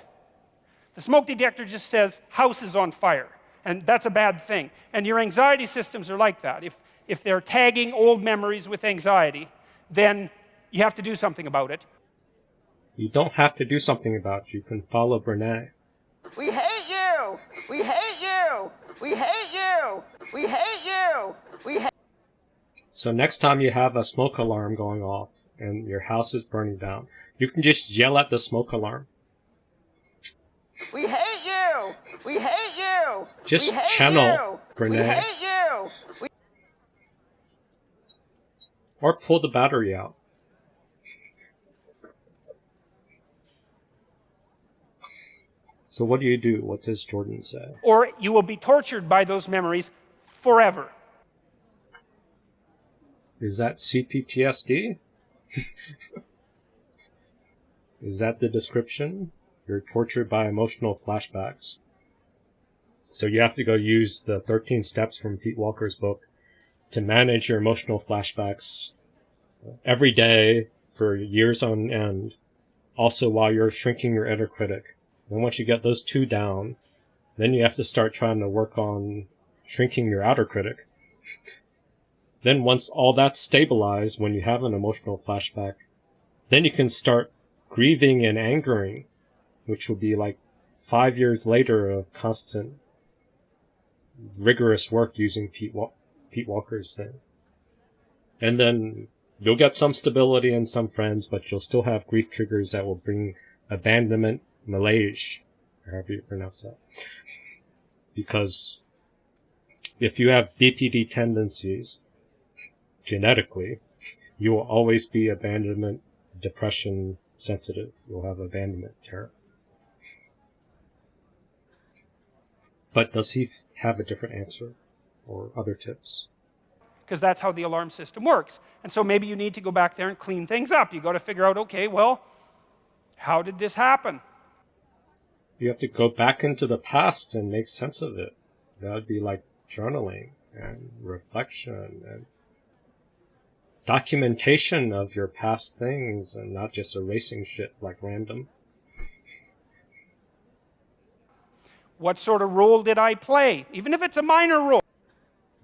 The smoke detector just says house is on fire, and that's a bad thing. And your anxiety systems are like that. If, if they're tagging old memories with anxiety, then you have to do something about it. You don't have to do something about it. You can follow Brene. We hate you. We hate you. We hate you. We hate you. We hate So next time you have a smoke alarm going off and your house is burning down, you can just yell at the smoke alarm. We hate you. We hate you. Just hate channel, you. We hate you. We Or pull the battery out. So what do you do? What does Jordan say? Or you will be tortured by those memories forever. Is that CPTSD? Is that the description? You're tortured by emotional flashbacks. So you have to go use the 13 steps from Pete Walker's book to manage your emotional flashbacks every day for years on end. Also while you're shrinking your inner critic. And once you get those two down, then you have to start trying to work on shrinking your outer critic. Then once all that's stabilized, when you have an emotional flashback, then you can start grieving and angering, which will be like five years later of constant rigorous work using Pete, Wa- Pete Walker's thing. And then you'll get some stability and some friends, but you'll still have grief triggers that will bring abandonment, malaise, or however you pronounce that. Because if you have BPD tendencies, genetically, you will always be abandonment, depression sensitive. You'll have abandonment terror. But does he have a different answer or other tips? because that's how the alarm system works. And so maybe you need to go back there and clean things up. You got to figure out, okay, well, how did this happen? You have to go back into the past and make sense of it. That would be like journaling and reflection and documentation of your past things and not just erasing shit like random. What sort of role did I play? Even if it's a minor role.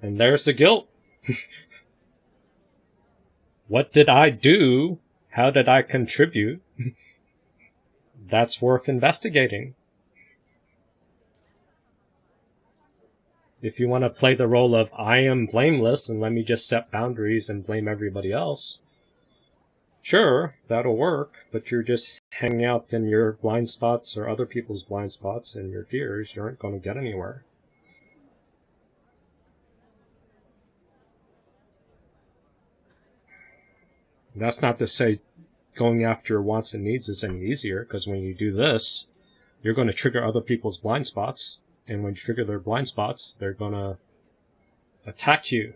And there's the guilt. what did I do? How did I contribute? That's worth investigating. If you want to play the role of I am blameless and let me just set boundaries and blame everybody else, sure, that'll work, but you're just hanging out in your blind spots or other people's blind spots and your fears. You aren't going to get anywhere. That's not to say going after your wants and needs is any easier, because when you do this, you're going to trigger other people's blind spots, and when you trigger their blind spots, they're going to attack you.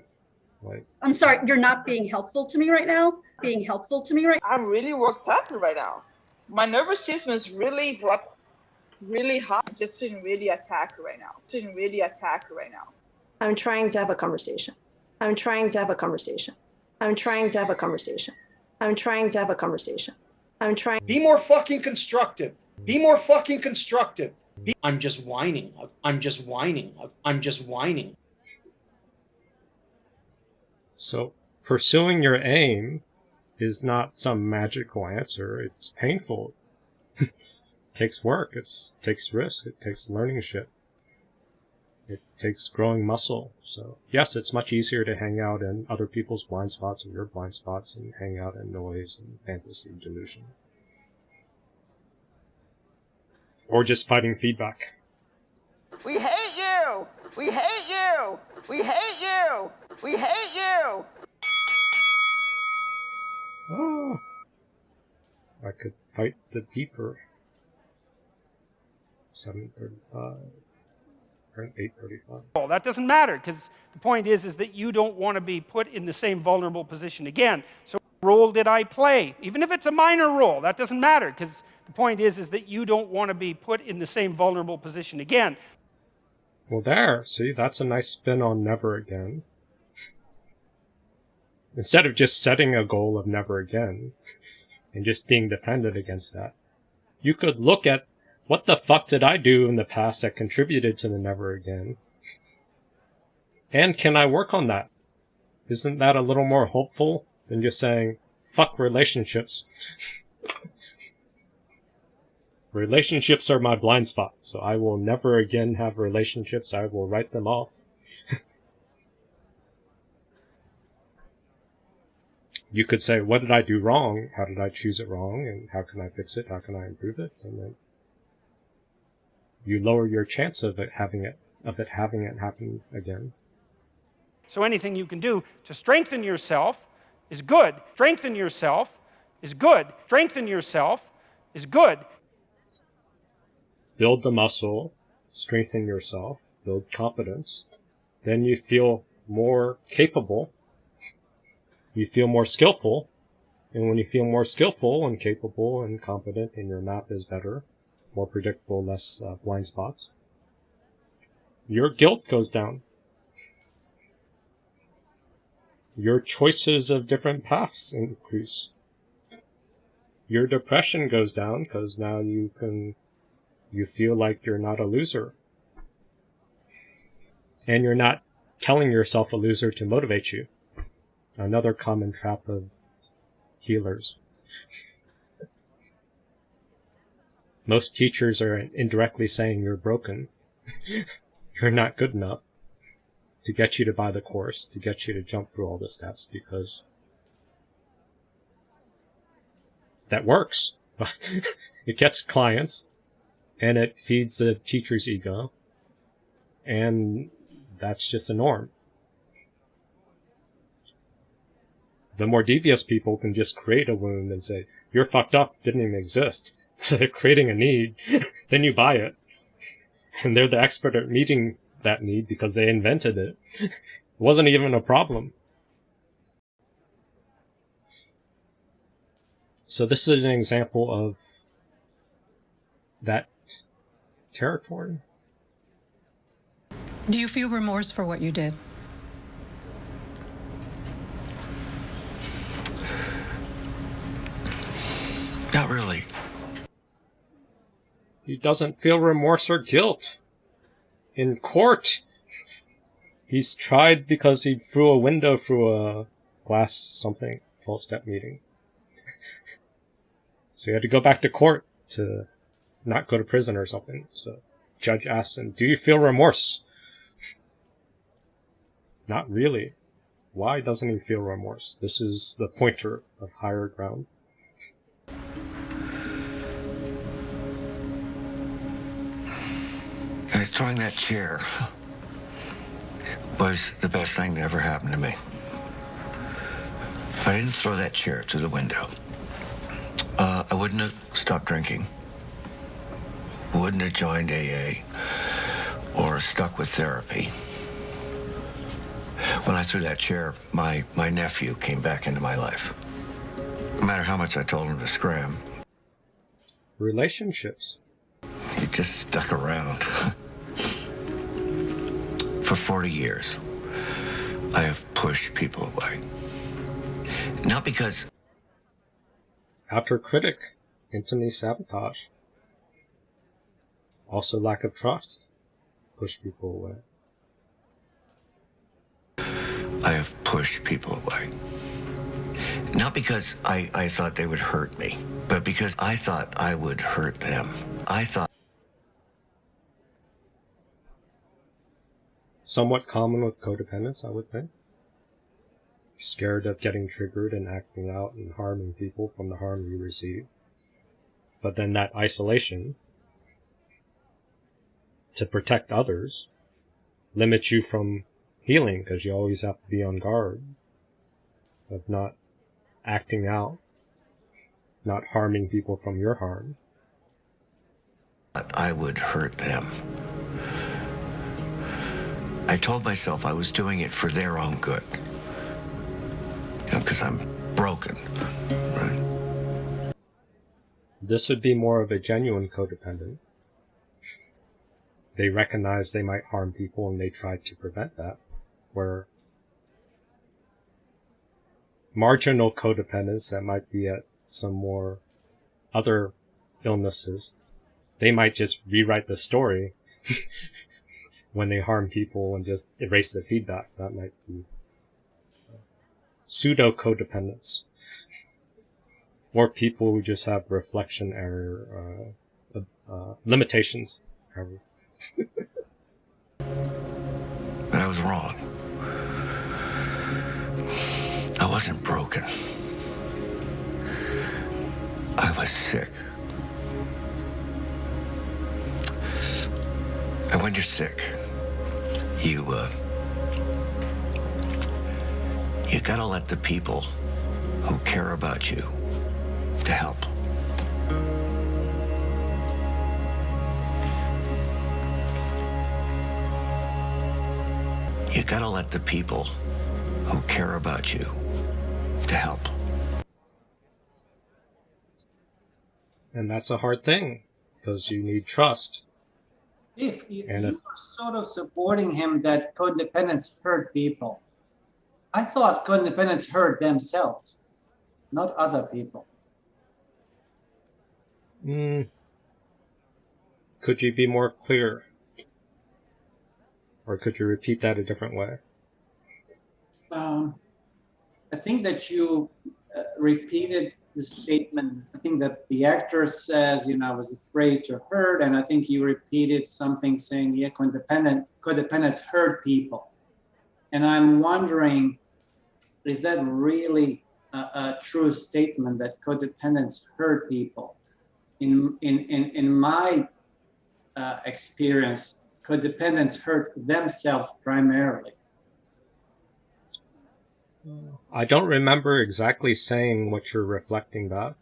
Like, I'm sorry, you're not being helpful to me right now. Being helpful to me right. I'm really worked up right now. My nervous system is really what, really hot. Just feeling really attacked right now. Feeling really attacked right now. I'm trying to have a conversation. I'm trying to have a conversation. I'm trying to have a conversation. I'm trying to have a conversation. I'm trying. Be more fucking constructive. Be more fucking constructive. I'm just whining. I'm just whining. I'm just whining. So, pursuing your aim is not some magical answer. It's painful. it takes work. It takes risk. It takes learning shit. It takes growing muscle. So, yes, it's much easier to hang out in other people's blind spots and your blind spots and hang out in noise and fantasy delusion. Or just fighting feedback. We hate you! We hate you! We hate you! We hate you! Oh. I could fight the beeper. 735. Or 835. Well, that doesn't matter because the point is, is that you don't want to be put in the same vulnerable position again. So role did I play? Even if it's a minor role, that doesn't matter because the point is, is that you don't want to be put in the same vulnerable position again. Well, there, see, that's a nice spin on never again. Instead of just setting a goal of never again and just being defended against that, you could look at what the fuck did I do in the past that contributed to the never again? And can I work on that? Isn't that a little more hopeful than just saying, fuck relationships? relationships are my blind spot, so I will never again have relationships. I will write them off. you could say, what did I do wrong? How did I choose it wrong? And how can I fix it? How can I improve it? And then you lower your chance of it having it, of it having it happen again. So anything you can do to strengthen yourself is good. Strengthen yourself is good. Strengthen yourself is good. Build the muscle, strengthen yourself, build competence. Then you feel more capable. You feel more skillful. And when you feel more skillful and capable and competent and your map is better, more predictable, less uh, blind spots, your guilt goes down. Your choices of different paths increase. Your depression goes down because now you can, you feel like you're not a loser. And you're not telling yourself a loser to motivate you. Another common trap of healers. Most teachers are indirectly saying you're broken. you're not good enough to get you to buy the course, to get you to jump through all the steps because that works. it gets clients and it feeds the teacher's ego and that's just a norm. The more devious people can just create a wound and say, you're fucked up, didn't even exist. They're creating a need, then you buy it. And they're the expert at meeting that need because they invented it. it wasn't even a problem. So this is an example of that territory. Do you feel remorse for what you did? Not really. He doesn't feel remorse or guilt. In court, he's tried because he threw a window through a glass something, 12 step meeting. so he had to go back to court to not go to prison or something. So judge asks him, Do you feel remorse? Not really. Why doesn't he feel remorse? This is the pointer of higher ground. throwing that chair was the best thing that ever happened to me. If I didn't throw that chair through the window, uh, I wouldn't have stopped drinking, wouldn't have joined AA, or stuck with therapy. When I threw that chair, my, my nephew came back into my life. No matter how much I told him to scram. Relationships. He just stuck around. For 40 years, I have pushed people away. Not because. Outer critic, intimacy sabotage. Also, lack of trust, push people away. I have pushed people away. Not because I, I thought they would hurt me, but because I thought I would hurt them. I thought. somewhat common with codependence, I would think. Scared of getting triggered and acting out and harming people from the harm you receive. But then that isolation to protect others limits you from healing because you always have to be on guard of not acting out, not harming people from your harm. But I would hurt them. I told myself I was doing it for their own good. You know, because I'm broken, right? This would be more of a genuine codependent. They recognize they might harm people and they try to prevent that. Where marginal codependents that might be at some more other illnesses, they might just rewrite the story when they harm people and just erase the feedback. That might be pseudo codependence. Or people who just have reflection error, uh, uh, limitations. but I was wrong. I wasn't broken. I was sick. And when you're sick, you, uh, you gotta let the people who care about you to help. You gotta let the people who care about you to help. And that's a hard thing because you need trust. If you, And you if- are sort of supporting him that codependents hurt people. I thought codependents hurt themselves, not other people. Mm. Could you be more clear? Or could you repeat that a different way? Um, I think that you uh, repeated the statement. I think that the actor says, you know, I was afraid to hurt, and I think you repeated something saying, yeah, codependent, codependents hurt people. And I'm wondering, is that really a, a true statement that codependents hurt people? In in in in my uh, experience, codependents hurt themselves primarily. I don't remember exactly saying what you're reflecting back.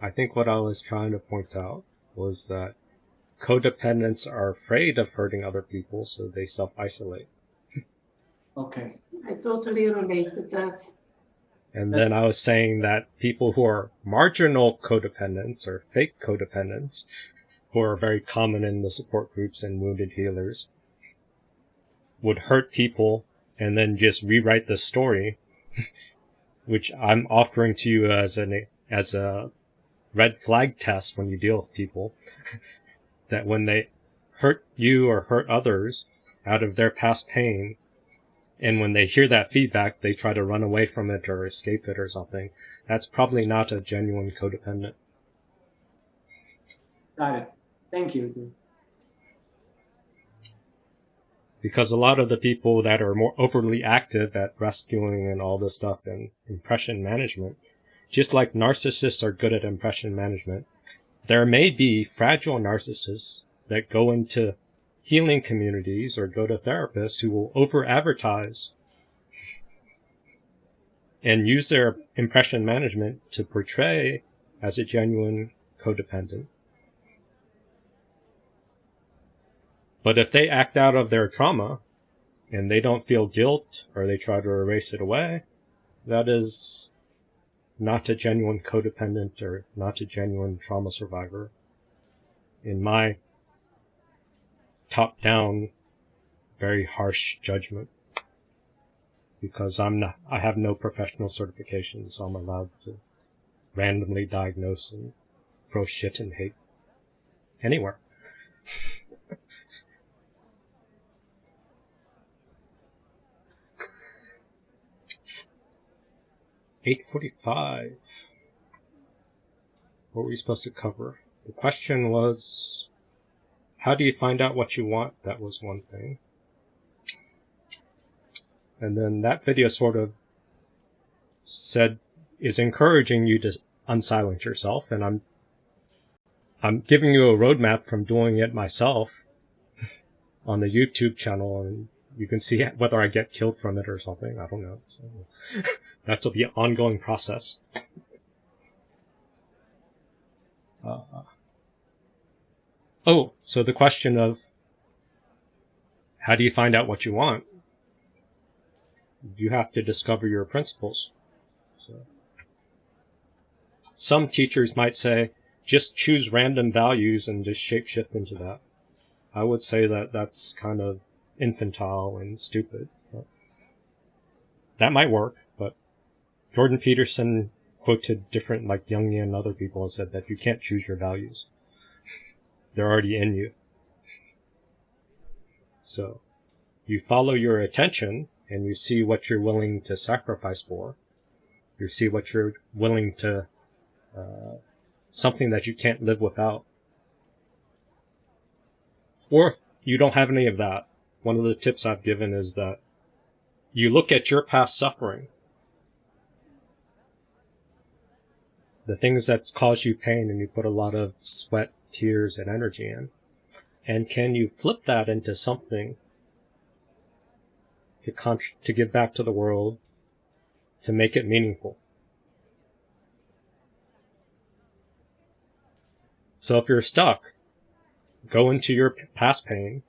I think what I was trying to point out was that codependents are afraid of hurting other people, so they self isolate. Okay. I totally relate with that. And then I was saying that people who are marginal codependents or fake codependents who are very common in the support groups and wounded healers, would hurt people and then just rewrite the story, which I'm offering to you as an as a red flag test when you deal with people, that when they hurt you or hurt others out of their past pain, and when they hear that feedback, they try to run away from it or escape it or something. That's probably not a genuine codependent. Got it. Thank you. Because a lot of the people that are more overly active at rescuing and all this stuff and impression management, just like narcissists are good at impression management, there may be fragile narcissists that go into healing communities or go to therapists who will over advertise and use their impression management to portray as a genuine codependent. But if they act out of their trauma and they don't feel guilt or they try to erase it away, that is not a genuine codependent or not a genuine trauma survivor. In my top down, very harsh judgment. Because I'm not, I have no professional certifications, so I'm allowed to randomly diagnose and throw shit and hate anywhere. 845. What were we supposed to cover? The question was, how do you find out what you want? That was one thing. And then that video sort of said, is encouraging you to unsilence yourself. And I'm, I'm giving you a roadmap from doing it myself on the YouTube channel and you can see whether I get killed from it or something. I don't know. So that's will be an ongoing process. Uh, oh, so the question of how do you find out what you want? You have to discover your principles. So, some teachers might say, just choose random values and just shapeshift into that. I would say that that's kind of infantile and stupid. That might work, Jordan Peterson quoted different, like Jungian and other people, and said that you can't choose your values. They're already in you. So, you follow your attention and you see what you're willing to sacrifice for. You see what you're willing to, uh, something that you can't live without. Or if you don't have any of that, one of the tips I've given is that you look at your past suffering, the things that cause you pain and you put a lot of sweat, tears, and energy in, and can you flip that into something to, contr- to give back to the world, to make it meaningful? So if you're stuck, go into your past pain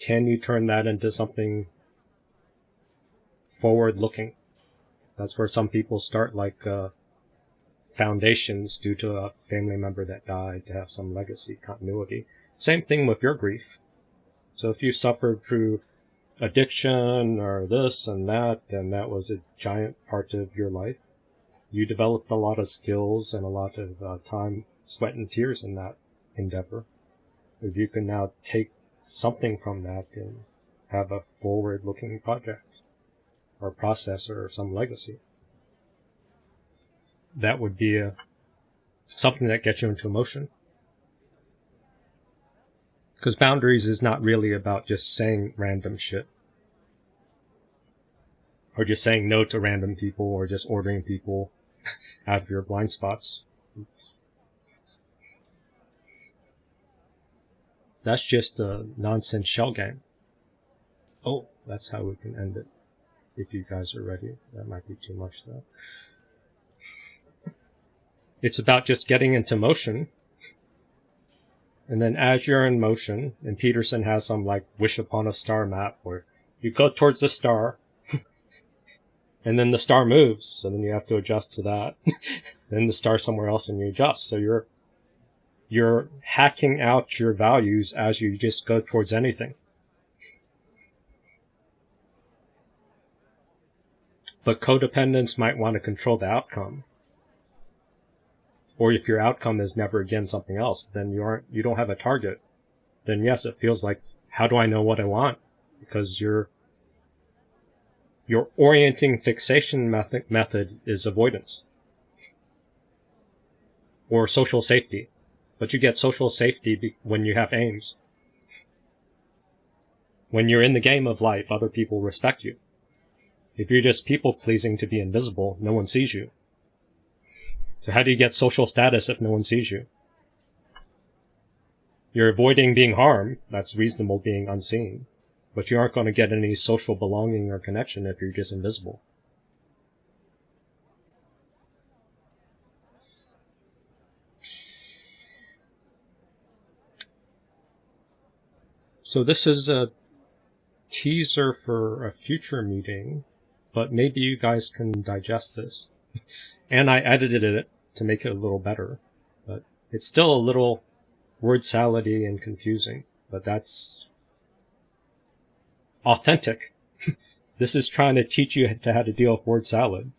can you turn that into something forward looking? That's where some people start like uh, foundations due to a family member that died to have some legacy continuity. Same thing with your grief. So if you suffered through addiction or this and that, and that was a giant part of your life, you developed a lot of skills and a lot of uh, time, sweat, and tears in that endeavor. If you can now take something from that and have a forward looking project or process or some legacy. That would be a, something that gets you into motion. Because boundaries is not really about just saying random shit. Or just saying no to random people or just ordering people out of your blind spots. That's just a nonsense shell game. Oh, that's how we can end it. If you guys are ready. That might be too much though. It's about just getting into motion. And then as you're in motion, and Peterson has some like wish upon a star map where you go towards the star, and then the star moves, so then you have to adjust to that. then the star somewhere else and you adjust. So you're you're hacking out your values as you just go towards anything. But codependents might want to control the outcome. Or if your outcome is never again something else, then you aren't you don't have a target. Then yes, it feels like how do I know what I want? Because your your orienting fixation method method is avoidance. Or social safety. But you get social safety when you have aims. When you're in the game of life, other people respect you. If you're just people pleasing to be invisible, no one sees you. So how do you get social status if no one sees you? You're avoiding being harmed. That's reasonable being unseen. But you aren't going to get any social belonging or connection if you're just invisible. So this is a teaser for a future meeting, but maybe you guys can digest this. And I edited it to make it a little better, but it's still a little word salady and confusing, but that's authentic. this is trying to teach you to how to deal with word salad.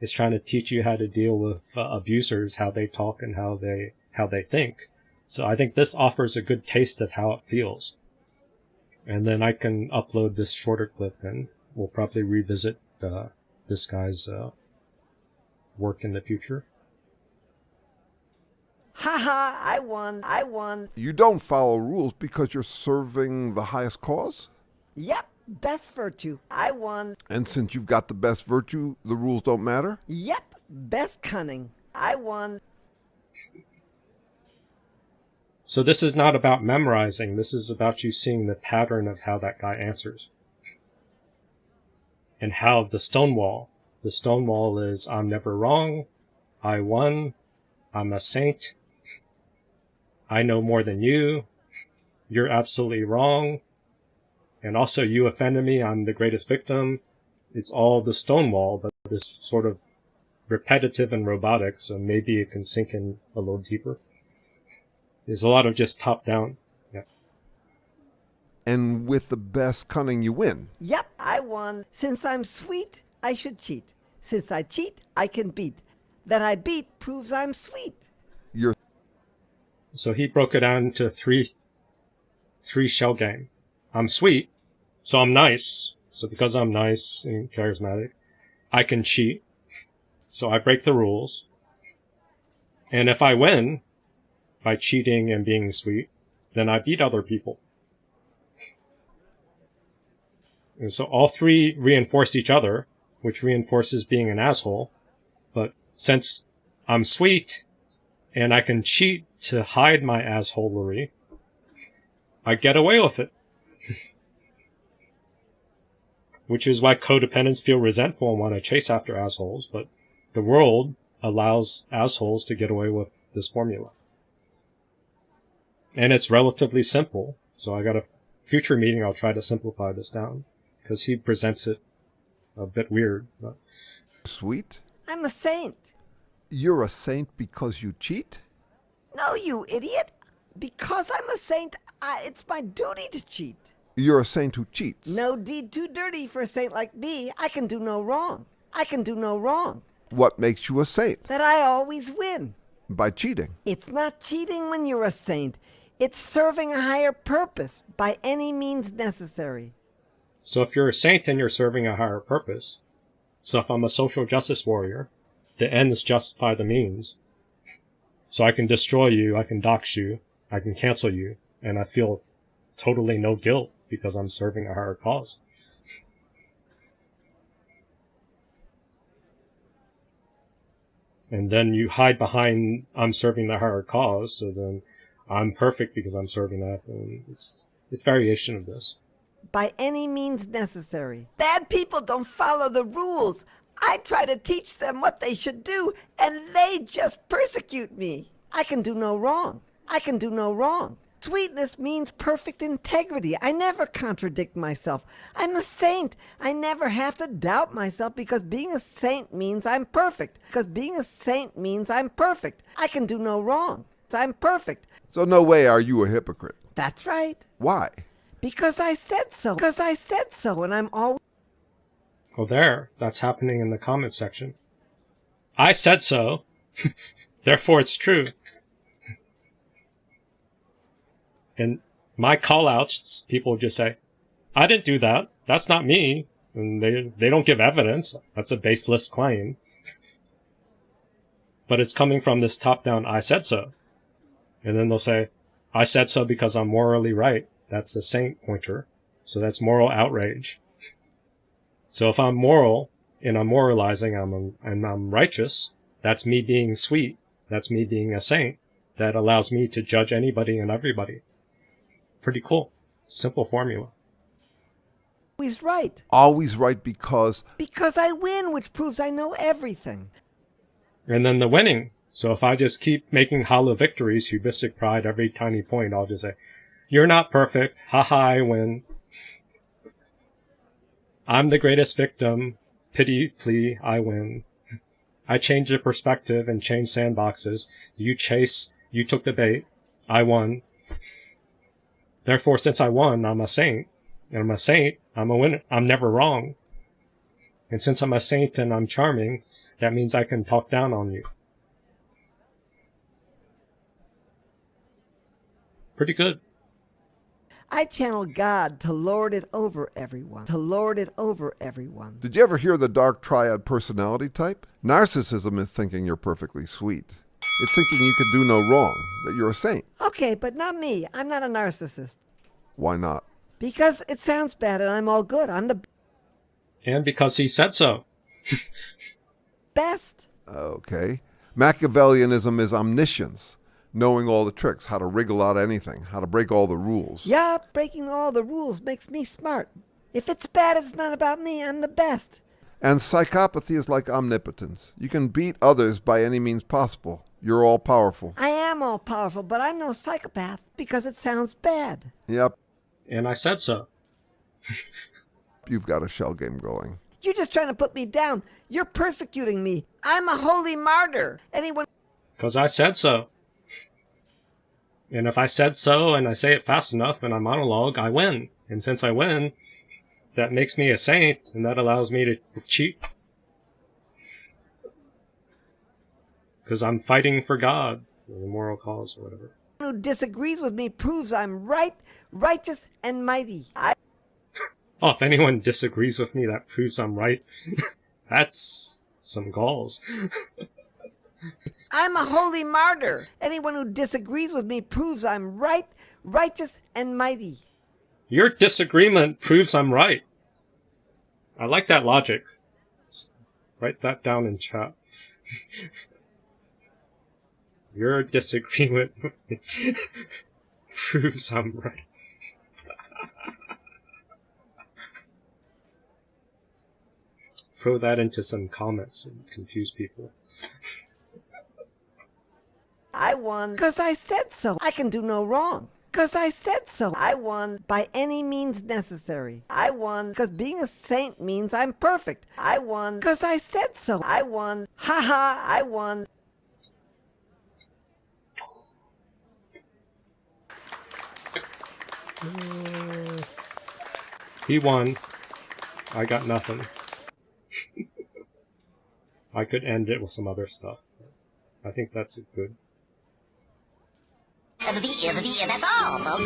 It's trying to teach you how to deal with uh, abusers, how they talk and how they how they think. So I think this offers a good taste of how it feels. And then I can upload this shorter clip and we'll probably revisit uh, this guy's uh, work in the future. Haha, I won, I won. You don't follow rules because you're serving the highest cause? Yep, best virtue. I won. And since you've got the best virtue, the rules don't matter? Yep, best cunning. I won. So this is not about memorizing, this is about you seeing the pattern of how that guy answers. And how the stonewall, the stonewall is I'm never wrong, I won, I'm a saint, I know more than you, you're absolutely wrong, and also you offended me, I'm the greatest victim. It's all the stonewall, but this sort of repetitive and robotic, so maybe it can sink in a little deeper. There's a lot of just top down. Yeah. And with the best cunning, you win. Yep, I won. Since I'm sweet, I should cheat. Since I cheat, I can beat. That I beat proves I'm sweet. You're so he broke it down to three three shell game. I'm sweet, so I'm nice. So because I'm nice and charismatic, I can cheat. So I break the rules. And if I win by cheating and being sweet, then I beat other people. And so all three reinforce each other, which reinforces being an asshole. But since I'm sweet and I can cheat to hide my assholery, I get away with it. Which is why codependents feel resentful and want to chase after assholes, but the world allows assholes to get away with this formula. And it's relatively simple, so I got a future meeting, I'll try to simplify this down, because he presents it a bit weird. But. Sweet? I'm a saint. You're a saint because you cheat? No, you idiot. Because I'm a saint, I, it's my duty to cheat. You're a saint who cheats. No deed too dirty for a saint like me. I can do no wrong. I can do no wrong. What makes you a saint? That I always win. By cheating. It's not cheating when you're a saint. It's serving a higher purpose by any means necessary. So if you're a saint and you're serving a higher purpose, so if I'm a social justice warrior, the ends justify the means. So I can destroy you, I can dox you, I can cancel you, and I feel totally no guilt because I'm serving a higher cause. And then you hide behind I'm serving the higher cause, so then I'm perfect because I'm serving that. And it's it's variation of this. By any means necessary. Bad people don't follow the rules. I try to teach them what they should do, and they just persecute me. I can do no wrong. I can do no wrong. Sweetness means perfect integrity. I never contradict myself. I'm a saint. I never have to doubt myself because being a saint means I'm perfect. Because being a saint means I'm perfect. I can do no wrong. I'm perfect. So no way are you a hypocrite. That's right. Why? Because I said so. Because I said so, and I'm always. Well, there, that's happening in the comment section. I said so. Therefore, it's true. And my callouts, people just say, I didn't do that. That's not me. And they, they don't give evidence. That's a baseless claim. But it's coming from this top down, I said so. And then they'll say, I said so because I'm morally right. That's the saint pointer. So that's moral outrage. So if I'm moral and I'm moralizing I'm and I'm righteous, that's me being sweet. That's me being a saint. That allows me to judge anybody and everybody. Pretty cool. Simple formula. always right. Always right because Because I win, which proves I know everything. And then the winning. So if I just keep making hollow victories, hubristic pride, every tiny point, I'll just say, you're not perfect. Ha ha, I win. I'm the greatest victim. Pity plea, I win. I changed the perspective and changed sandboxes. You chase, you took the bait. I won. Therefore, since I won, I'm a saint. And I'm a saint, I'm a winner. I'm never wrong. And since I'm a saint and I'm charming, that means I can talk down on you. Pretty good. I channel God to lord it over everyone. To lord it over everyone. Did you ever hear the dark triad personality type? Narcissism is thinking you're perfectly sweet. It's thinking you could do no wrong, that you're a saint. Okay, but not me. I'm not a narcissist. Why not? Because it sounds bad and I'm all good. I'm the And because he said so. best. Okay. Machiavellianism is omniscience, knowing all the tricks, how to wriggle out anything, how to break all the rules. Yeah, breaking all the rules makes me smart. If it's bad, it's not about me. I'm the best. And psychopathy is like omnipotence. You can beat others by any means possible. You're all powerful. I am all powerful, but I'm no psychopath because it sounds bad. Yep, And I said so. you've got a shell game going. You're just trying to put me down. You're persecuting me. I'm a holy martyr. Anyone Because I said so. And if I said so and I say it fast enough and I monologue, I win. And since I win, that makes me a saint and that allows me to cheat. Because I'm fighting for God, or the moral cause, or whatever. who disagrees with me proves I'm right, righteous, and mighty. I Oh, if anyone disagrees with me, that proves I'm right. That's some galls. I'm a holy martyr. Anyone who disagrees with me proves I'm right, righteous, and mighty. Your disagreement proves I'm right. I like that logic. Just write that down in chat. Your disagreement proves I'm right. Throw that into some comments and confuse people. I won because I said so. I can do no wrong. Because I said so. I won by any means necessary. I won because being a saint means I'm perfect. I won because I said so. I won. Ha ha, I won. He won. I got nothing. I could end it with some other stuff. I think that's good. That's all, folks.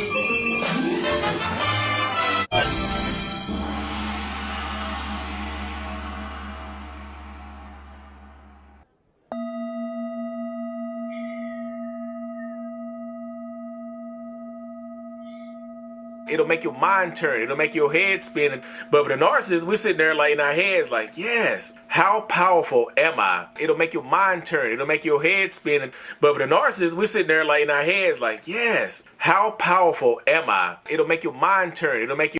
It'll make your mind turn. It'll make your head spin. But with a narcissist, we're sitting there like in our heads, like, yes, how powerful am I? It'll make your mind turn. It'll make your head spin. But with a narcissist, we're sitting there like in our heads, like, yes, how powerful am I? It'll make your mind turn. It'll make your